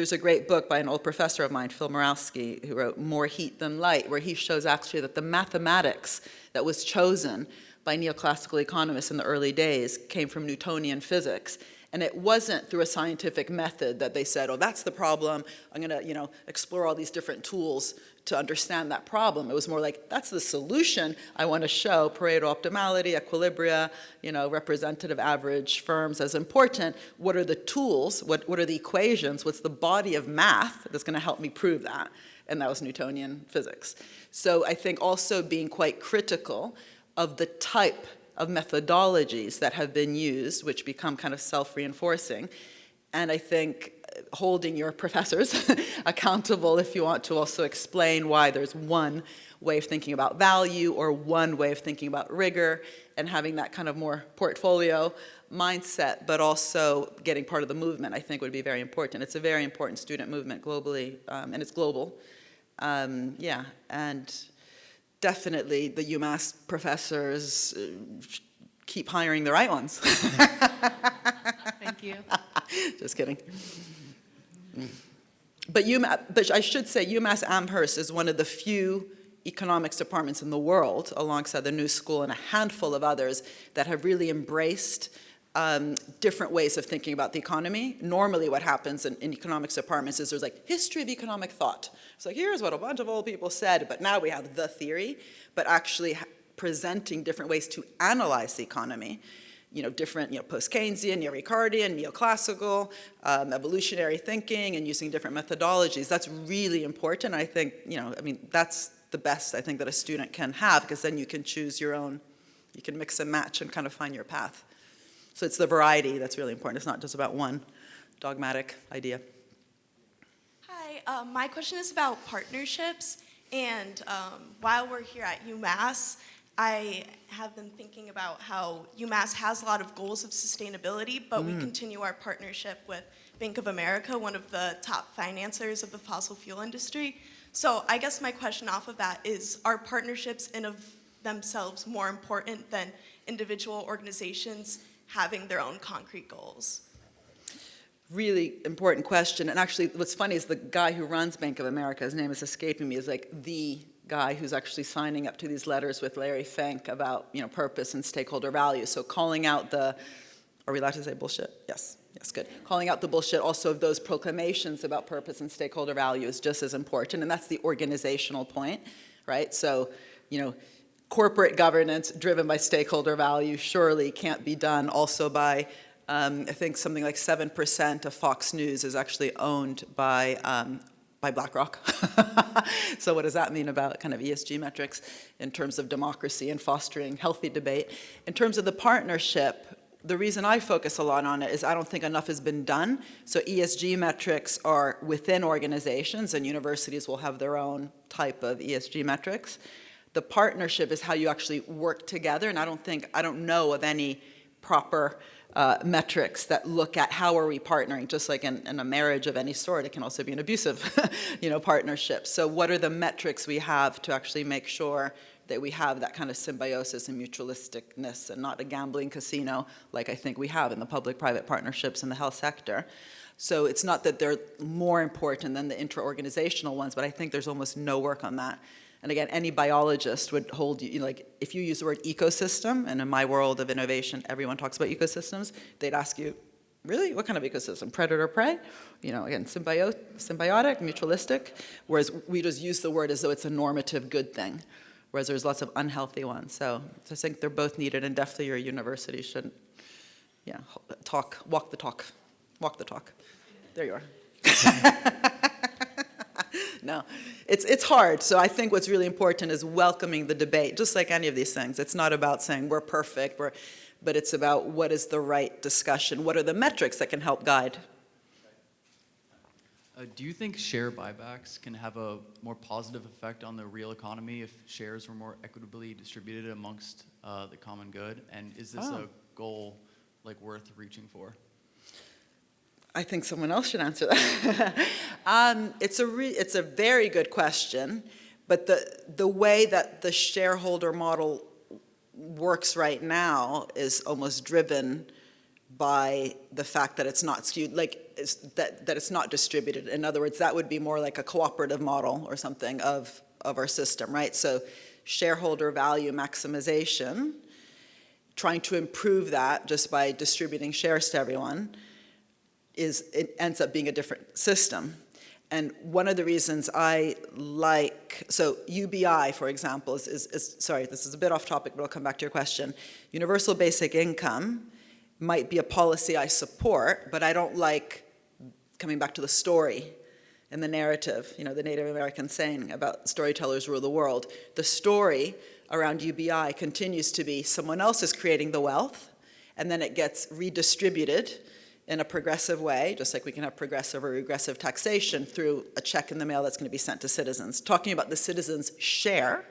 there's a great book by an old professor of mine, Phil Mirowski, who wrote More Heat Than Light, where he shows actually that the mathematics that was chosen by neoclassical economists in the early days came from Newtonian physics. And it wasn't through a scientific method that they said, oh, that's the problem. I'm going to, you know, explore all these different tools to understand that problem. It was more like, that's the solution I want to show, Pareto optimality, equilibria, you know, representative average firms as important. What are the tools? What, what are the equations? What's the body of math that's going to help me prove that? And that was Newtonian physics. So I think also being quite critical of the type of methodologies that have been used, which become kind of self-reinforcing. And I think holding your professors accountable if you want to also explain why there's one way of thinking about value or one way of thinking about rigor and having that kind of more portfolio mindset, but also getting part of the movement, I think would be very important. It's a very important student movement globally, um, and it's global. Um, yeah, and definitely the UMass professors uh, keep hiring the right ones.
Thank you.
Just kidding. But, UMass, but I should say UMass Amherst is one of the few economics departments in the world, alongside the New School and a handful of others, that have really embraced um, different ways of thinking about the economy. Normally what happens in, in economics departments is there's like history of economic thought. So here's what a bunch of old people said, but now we have the theory, but actually presenting different ways to analyze the economy you know, different, you know, post-Keynesian, neo-Ricardian, neoclassical, um, evolutionary thinking, and using different methodologies. That's really important. I think, you know, I mean, that's the best I think that a student can have, because then you can choose your own, you can mix and match and kind of find your path. So it's the variety that's really important. It's not just about one dogmatic idea.
Hi, um, my question is about partnerships. And um, while we're here at UMass, I have been thinking about how UMass has a lot of goals of sustainability, but we mm. continue our partnership with Bank of America, one of the top financiers of the fossil fuel industry. So I guess my question off of that is, are partnerships in of themselves more important than individual organizations having their own concrete goals?
Really important question. And actually, what's funny is the guy who runs Bank of America, his name is escaping me, is like the guy who's actually signing up to these letters with Larry Fink about, you know, purpose and stakeholder value. So calling out the, are we allowed to say bullshit? Yes, yes, good. Calling out the bullshit also of those proclamations about purpose and stakeholder value is just as important, and that's the organizational point, right? So, you know, corporate governance driven by stakeholder value surely can't be done also by um, I think something like 7% of Fox News is actually owned by, um, by BlackRock. so what does that mean about kind of ESG metrics in terms of democracy and fostering healthy debate? In terms of the partnership, the reason I focus a lot on it is I don't think enough has been done. So ESG metrics are within organizations and universities will have their own type of ESG metrics. The partnership is how you actually work together and I don't think, I don't know of any proper uh, metrics that look at how are we partnering, just like in, in, a marriage of any sort, it can also be an abusive, you know, partnership. So what are the metrics we have to actually make sure that we have that kind of symbiosis and mutualisticness and not a gambling casino like I think we have in the public-private partnerships in the health sector. So it's not that they're more important than the intra-organizational ones, but I think there's almost no work on that. And again, any biologist would hold you, like, if you use the word ecosystem, and in my world of innovation, everyone talks about ecosystems, they'd ask you, really, what kind of ecosystem? Predator, prey? You know, again, symbio symbiotic, mutualistic, whereas we just use the word as though it's a normative good thing, whereas there's lots of unhealthy ones. So, so I think they're both needed, and definitely your university should, yeah, talk, walk the talk, walk the talk. There you are. no, it's, it's hard. So I think what's really important is welcoming the debate, just like any of these things. It's not about saying we're perfect, we're, but it's about what is the right discussion, what are the metrics that can help guide.
Uh, do you think share buybacks can have a more positive effect on the real economy if shares were more equitably distributed amongst uh, the common good? And is this
Oh.
a goal like worth reaching for?
I think someone else should answer that. um, it's, a it's a very good question, but the, the way that the shareholder model works right now is almost driven by the fact that it's not skewed, like it's, that, that it's not distributed. In other words, that would be more like a cooperative model or something of, of our system, right? So shareholder value maximization, trying to improve that just by distributing shares to everyone, is it ends up being a different system. And one of the reasons I like, so UBI, for example, is, is, is, sorry, this is a bit off topic, but I'll come back to your question. Universal basic income might be a policy I support, but I don't like coming back to the story and the narrative, you know, the Native American saying about storytellers rule the world. The story around UBI continues to be someone else is creating the wealth, and then it gets redistributed in a progressive way, just like we can have progressive or regressive taxation through a check in the mail that's going to be sent to citizens. Talking about the citizens' share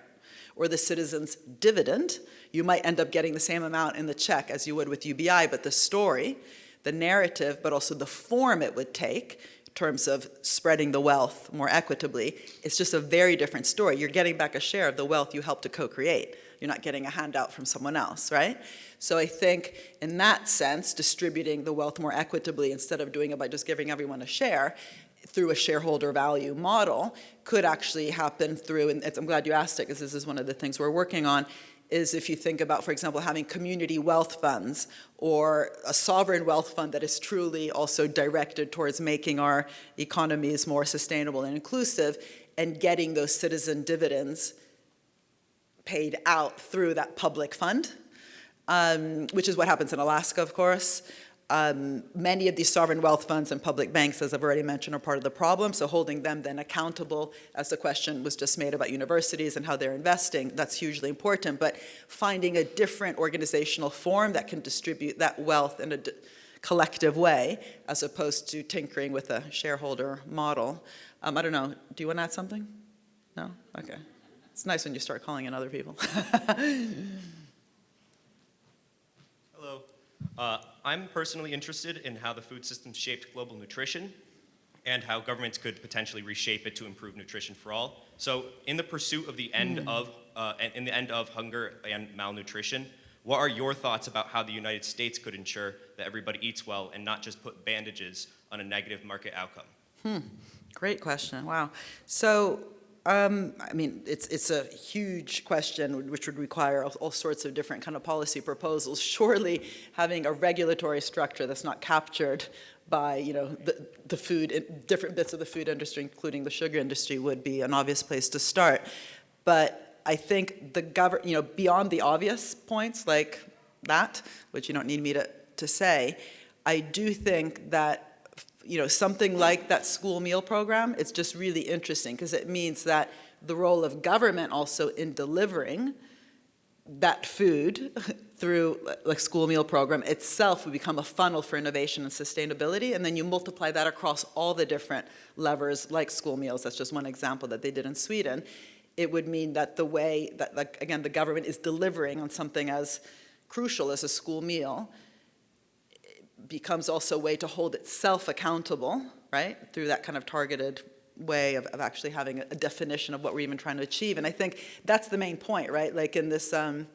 or the citizens' dividend, you might end up getting the same amount in the check as you would with UBI, but the story, the narrative, but also the form it would take in terms of spreading the wealth more equitably, it's just a very different story. You're getting back a share of the wealth you helped to co-create. You're not getting a handout from someone else, right? So I think in that sense, distributing the wealth more equitably instead of doing it by just giving everyone a share through a shareholder value model could actually happen through, and I'm glad you asked it, because this is one of the things we're working on, is if you think about, for example, having community wealth funds or a sovereign wealth fund that is truly also directed towards making our economies more sustainable and inclusive and getting those citizen dividends paid out through that public fund, um, which is what happens in Alaska, of course. Um, many of these sovereign wealth funds and public banks, as I've already mentioned, are part of the problem. So holding them then accountable, as the question was just made about universities and how they're investing, that's hugely important. But finding a different organizational form that can distribute that wealth in a collective way, as opposed to tinkering with a shareholder model. Um, I don't know, do you want to add something? No? Okay. It's nice when you start calling in other people.
Hello. Uh, I'm personally interested in how the food system shaped global nutrition and how governments could potentially reshape it to improve nutrition for all. So, in the pursuit of the end of uh, in the end of hunger and malnutrition, what are your thoughts about how the United States could ensure that everybody eats well and not just put bandages on a negative market outcome? Hmm.
Great question, wow. So, um, I mean, it's, it's a huge question which would require all, all sorts of different kind of policy proposals. Surely having a regulatory structure that's not captured by, you know, the, the food, different bits of the food industry, including the sugar industry, would be an obvious place to start. But I think the government, you know, beyond the obvious points like that, which you don't need me to, to say, I do think that you know, something like that school meal program, it's just really interesting because it means that the role of government also in delivering that food through like school meal program itself would become a funnel for innovation and sustainability and then you multiply that across all the different levers like school meals that's just one example that they did in Sweden it would mean that the way that like again the government is delivering on something as crucial as a school meal becomes also a way to hold itself accountable, right, through that kind of targeted way of, of actually having a, definition of what we're even trying to achieve. And I think that's the main point, right? Like in this, um,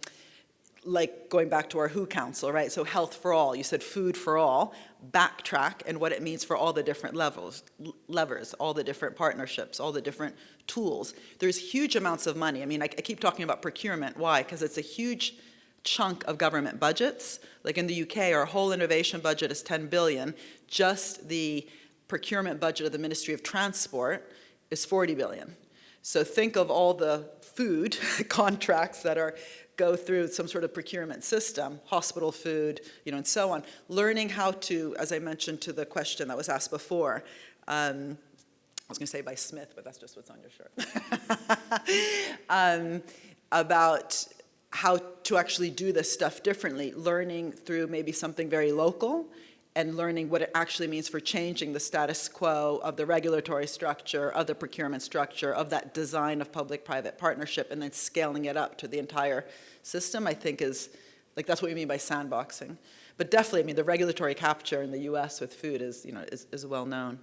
like going back to our WHO Council, right? So health for all, you said food for all, backtrack and what it means for all the different levels, levers, all the different partnerships, all the different tools. There's huge amounts of money. I mean, I, I keep talking about procurement. Why? Because it's a huge chunk of government budgets. Like in the UK, our whole innovation budget is 10 billion. Just the procurement budget of the Ministry of Transport is 40 billion. So think of all the food contracts that are go through some sort of procurement system, hospital food, you know, and so on. Learning how to, as I mentioned to the question that was asked before, um, I was going to say by Smith, but that's just what's on your shirt. um, about how to actually do this stuff differently, learning through maybe something very local and learning what it actually means for changing the status quo of the regulatory structure, of the procurement structure, of that design of public-private partnership, and then scaling it up to the entire system, I think is, like that's what we mean by sandboxing. But definitely, I mean, the regulatory capture in the US with food is, you know, is, is well known.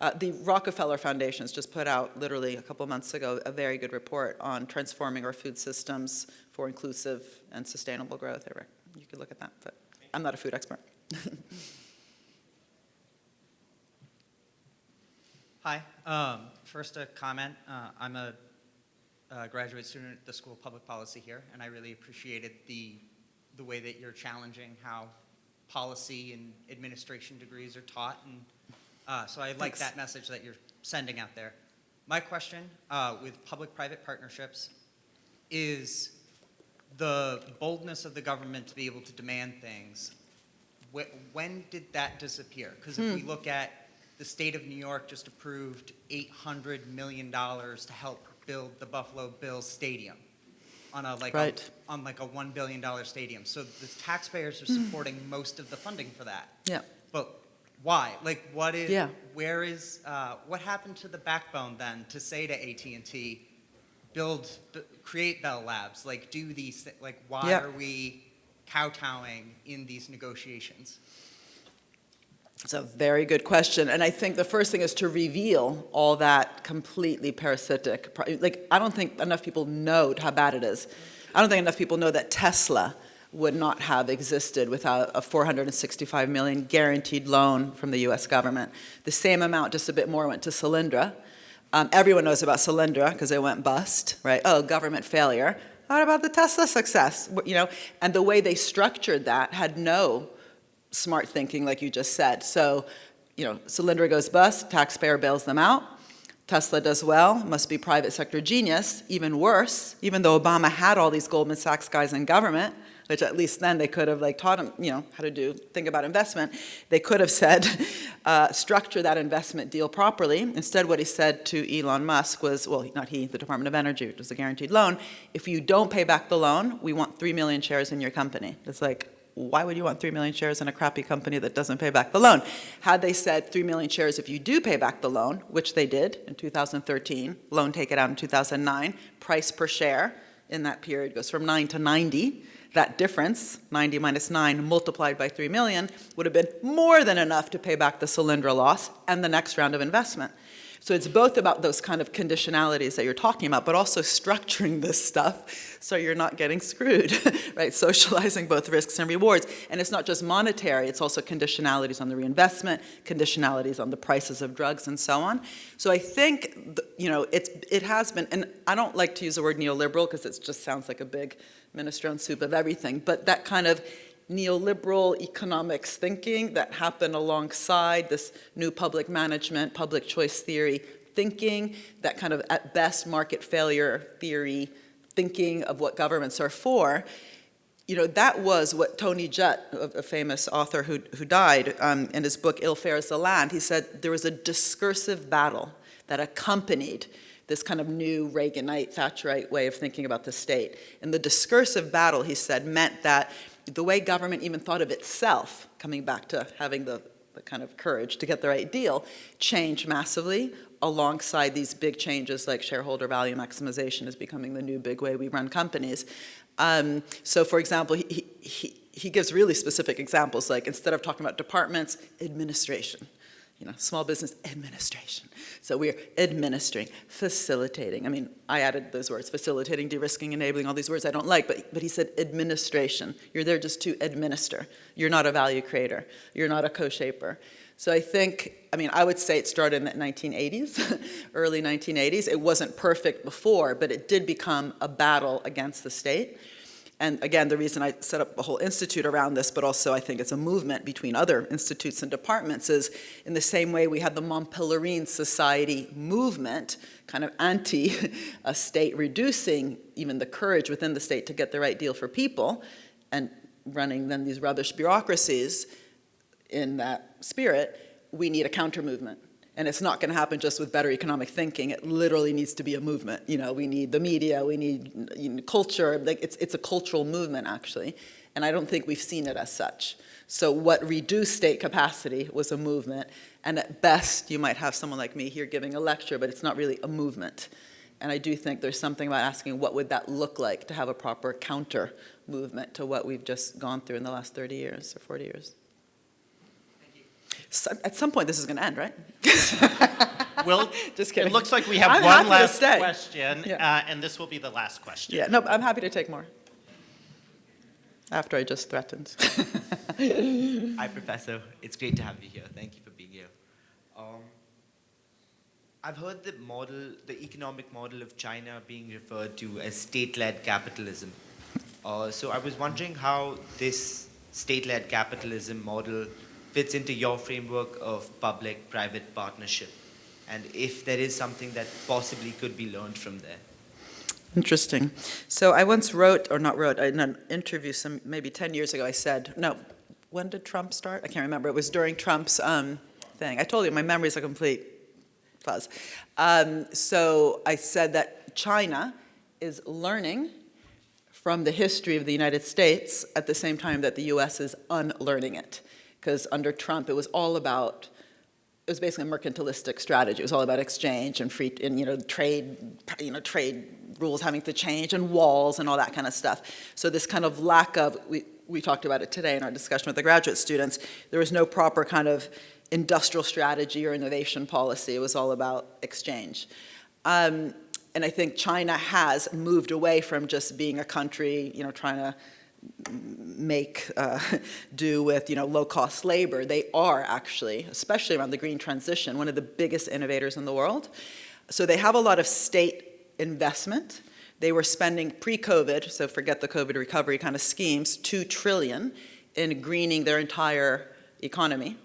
Uh, the Rockefeller Foundation has just put out, literally a couple months ago, a very good report on transforming our food systems for inclusive and sustainable growth. You could look at that, but I'm not a food expert.
Hi. Um, first, a comment. Uh, I'm a, a graduate student at the School of Public Policy here, and I really appreciated the, the way that you're challenging how policy and administration degrees are taught. And uh, so I like
Thanks.
that message that you're sending out there. My question uh, with public-private partnerships is the boldness of the government to be able to demand things. Wh- When did that disappear? Because if we look at the state of New York just approved $800 million to help build the Buffalo Bills Stadium on a like
Right.
a, on like a $1 billion stadium. So the taxpayers are supporting most of the funding for that.
Yeah.
But why? Like, what is?
Yeah.
Where is? Uh, what happened to the backbone then to say to AT and T, build, b- create Bell Labs? Like, do these? Like, why
Yeah.
are we kowtowing in these negotiations?
It's a very good question. And I think the first thing is to reveal all that completely parasitic. Like, I don't think enough people know how bad it is. I don't think enough people know that Tesla would not have existed without a 465 million guaranteed loan from the US government. The same amount, just a bit more, went to Solyndra. Um, everyone knows about Solyndra because it went bust, right? Oh, government failure. What about the Tesla success? You know, and the way they structured that had no smart thinking, like you just said. So, you know, Solyndra goes bust, taxpayer bails them out. Tesla does well, must be private sector genius. Even worse, even though Obama had all these Goldman Sachs guys in government, which at least then they could have like taught him, you know, how to do, think about investment. They could have said, uh, structure that investment deal properly. Instead, what he said to Elon Musk was, well, not he, the Department of Energy, which was a guaranteed loan, if you don't pay back the loan, we want 3 million shares in your company. It's like, why would you want 3 million shares in a crappy company that doesn't pay back the loan? Had they said 3 million shares if you do pay back the loan, which they did in 2013, loan take it out in 2009, price per share in that period goes from 9 to 90. That difference, 90 minus 9 multiplied by 3 million, would have been more than enough to pay back the Solyndra loss and the next round of investment. So it's both about those kind of conditionalities that you're talking about, but also structuring this stuff so you're not getting screwed, right? Socializing both risks and rewards. And it's not just monetary, it's also conditionalities on the reinvestment, conditionalities on the prices of drugs and so on. So I think, you know, it's, it has been, and I don't like to use the word neoliberal because it just sounds like a big minestrone soup of everything, but that kind of neoliberal economics thinking that happened alongside this new public management, public choice theory thinking, that kind of at best market failure theory thinking of what governments are for, you know, that was what Tony a a famous author who, who died, um, in his book Ill Fares the Land, he said there was a discursive battle that accompanied this kind of new Reaganite, Thatcherite way of thinking about the state. And the discursive battle, he said, meant that the way government even thought of itself, coming back to having the, the kind of courage to get the right deal, changed massively alongside these big changes like shareholder value maximization is becoming the new big way we run companies. Um, so for example, he, he, he gives really specific examples, like instead of talking about departments, administration you know, small business administration. So we're administering, facilitating. I mean, I added those words, facilitating, de-risking, enabling, all these words I don't like, but, but he said administration. You're there just to administer. You're not a value creator. You're not a co-shaper. So I think, I mean, I would say it started in the 1980s, early 1980s. It wasn't perfect before, but it did become a battle against the state. And again, the reason I set up a whole institute around this, but also I think it's a movement between other institutes and departments, is in the same way we had the Mont Pelerin Society movement, kind of anti-state reducing even the courage within the state to get the right deal for people, and running then these rubbish bureaucracies in that spirit, we need a counter movement. And it's not going to happen just with better economic thinking. It literally needs to be a movement. You know, we need the media, we need you know, culture. Like it's, it's a cultural movement, actually. And I don't think we've seen it as such. So what reduced state capacity was a movement. And at best, you might have someone like me here giving a lecture, but it's not really a movement. And I do think there's something about asking what would that look like to have a proper counter movement to what we've just gone through in the last 30 years or 40 years. So, at some point, this is going to end, right?
Well,
Just kidding.
it looks like we have
I'm
one last question,
Yeah.
uh, and this will be the last question.
Yeah, no, I'm happy to take more. After I just threatened.
Hi, Professor. It's great to have you here. Thank you for being here. Um, I've heard the model, the economic model of China being referred to as state-led capitalism. Uh, so I was wondering how this state-led capitalism model fits into your framework of public-private partnership, and if there is something that possibly could be learned from there.
Interesting. So I once wrote, or not wrote, in an interview some, maybe 10 years ago, I said, no, when did Trump start? I can't remember. It was during Trump's um, thing. I told you, my memory's a complete fuzz. Um, so I said that China is learning from the history of the United States at the same time that the US is unlearning it. Because under Trump, it was all about it was basically a mercantilistic strategy. It was all about exchange and free, and you know, trade, you know, trade rules having to change and walls and all that kind of stuff. So this kind of lack of, we, we talked about it today in our discussion with the graduate students, there was no proper kind of industrial strategy or innovation policy. It was all about exchange. Um, and I think China has moved away from just being a country, you know, trying to make uh, do with you know low-cost labor. They are actually, especially around the green transition, one of the biggest innovators in the world. So they have a lot of state investment. They were spending pre-COVID, so forget the COVID recovery kind of schemes, two trillion in greening their entire economy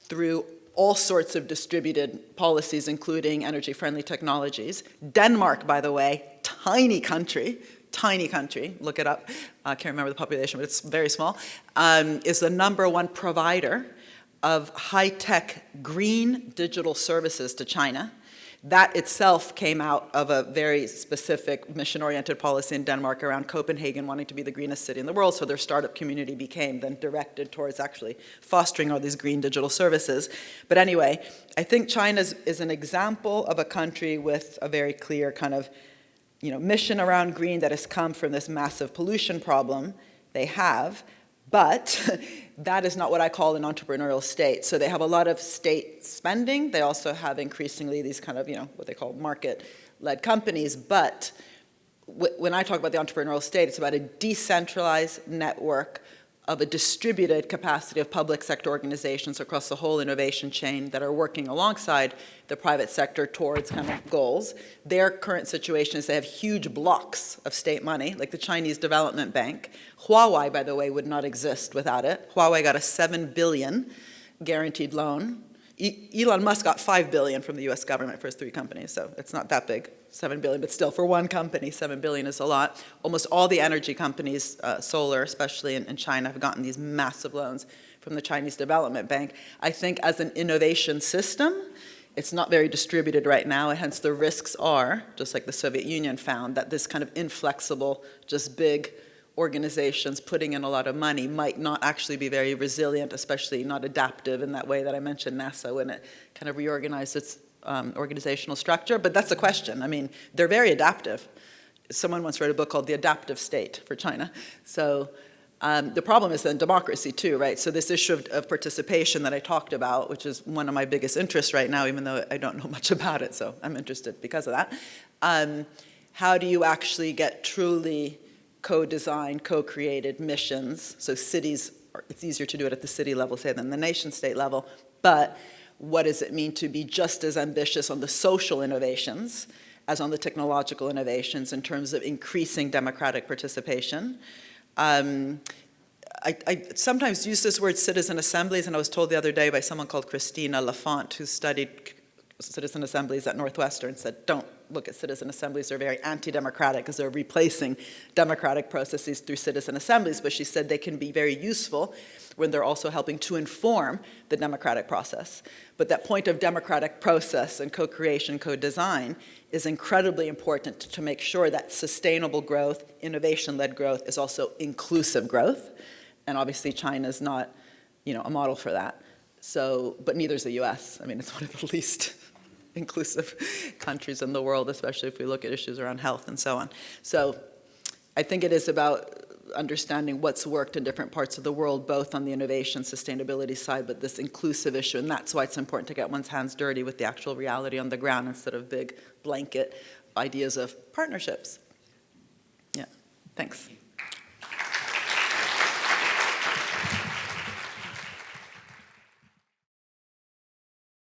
through all sorts of distributed policies, including energy-friendly technologies. Denmark, by the way, tiny country, tiny country, look it up, I can't remember the population, but it's very small, um, is the number one provider of high-tech green digital services to China. That itself came out of a very specific mission-oriented policy in Denmark around Copenhagen wanting to be the greenest city in the world, so their startup community became then directed towards actually fostering all these green digital services. But anyway, I think China is an example of a country with a very clear kind of you know, mission around green that has come from this massive pollution problem they have, but that is not what I call an entrepreneurial state. So they have a lot of state spending. They also have increasingly these kind of, you know, what they call market-led companies. But when I talk about the entrepreneurial state, it's about a decentralized network of a distributed capacity of public sector organizations across the whole innovation chain that are working alongside the private sector towards kind of goals. Their current situation is they have huge blocks of state money, like the Chinese Development Bank. Huawei, by the way, would not exist without it. Huawei got a 7 billion guaranteed loan. Elon Musk got 5 billion from the US government for his three companies, so it's not that big. 7 billion, but still for one company, 7 billion is a lot. Almost all the energy companies, uh, solar especially in, in China, have gotten these massive loans from the Chinese Development Bank. I think as an innovation system, it's not very distributed right now, and hence the risks are, just like the Soviet Union found, that this kind of inflexible, just big organizations putting in a lot of money might not actually be very resilient, especially not adaptive in that way that I mentioned NASA when it kind of reorganized its um, organizational structure, but that's a question. I mean, they're very adaptive. Someone once wrote a book called The Adaptive State for China. So um, the problem is then democracy too, right? So this issue of, of, participation that I talked about, which is one of my biggest interests right now, even though I don't know much about it, so I'm interested because of that. Um, how do you actually get truly co-designed, co-created missions? So cities, it's easier to do it at the city level, say, than the nation state level, but what does it mean to be just as ambitious on the social innovations as on the technological innovations in terms of increasing democratic participation. Um, I, I, sometimes use this word citizen assemblies, and I was told the other day by someone called Cristina Lafont, who studied citizen assemblies at Northwestern, said, don't look at citizen assemblies, they're very anti-democratic because they're replacing democratic processes through citizen assemblies, but she said they can be very useful when they're also helping to inform the democratic process. But that point of democratic process and co-creation, co-design is incredibly important to make sure that sustainable growth, innovation-led growth is also inclusive growth. And obviously China's not, you know, a model for that. So, but neither is the US. I mean, it's one of the least inclusive countries in the world, especially if we look at issues around health and so on. So I think it is about understanding what's worked in different parts of the world, both on the innovation sustainability side, but this inclusive issue, and that's why it's important to get one's hands dirty with the actual reality on the ground instead of big blanket ideas of partnerships. Yeah, thanks.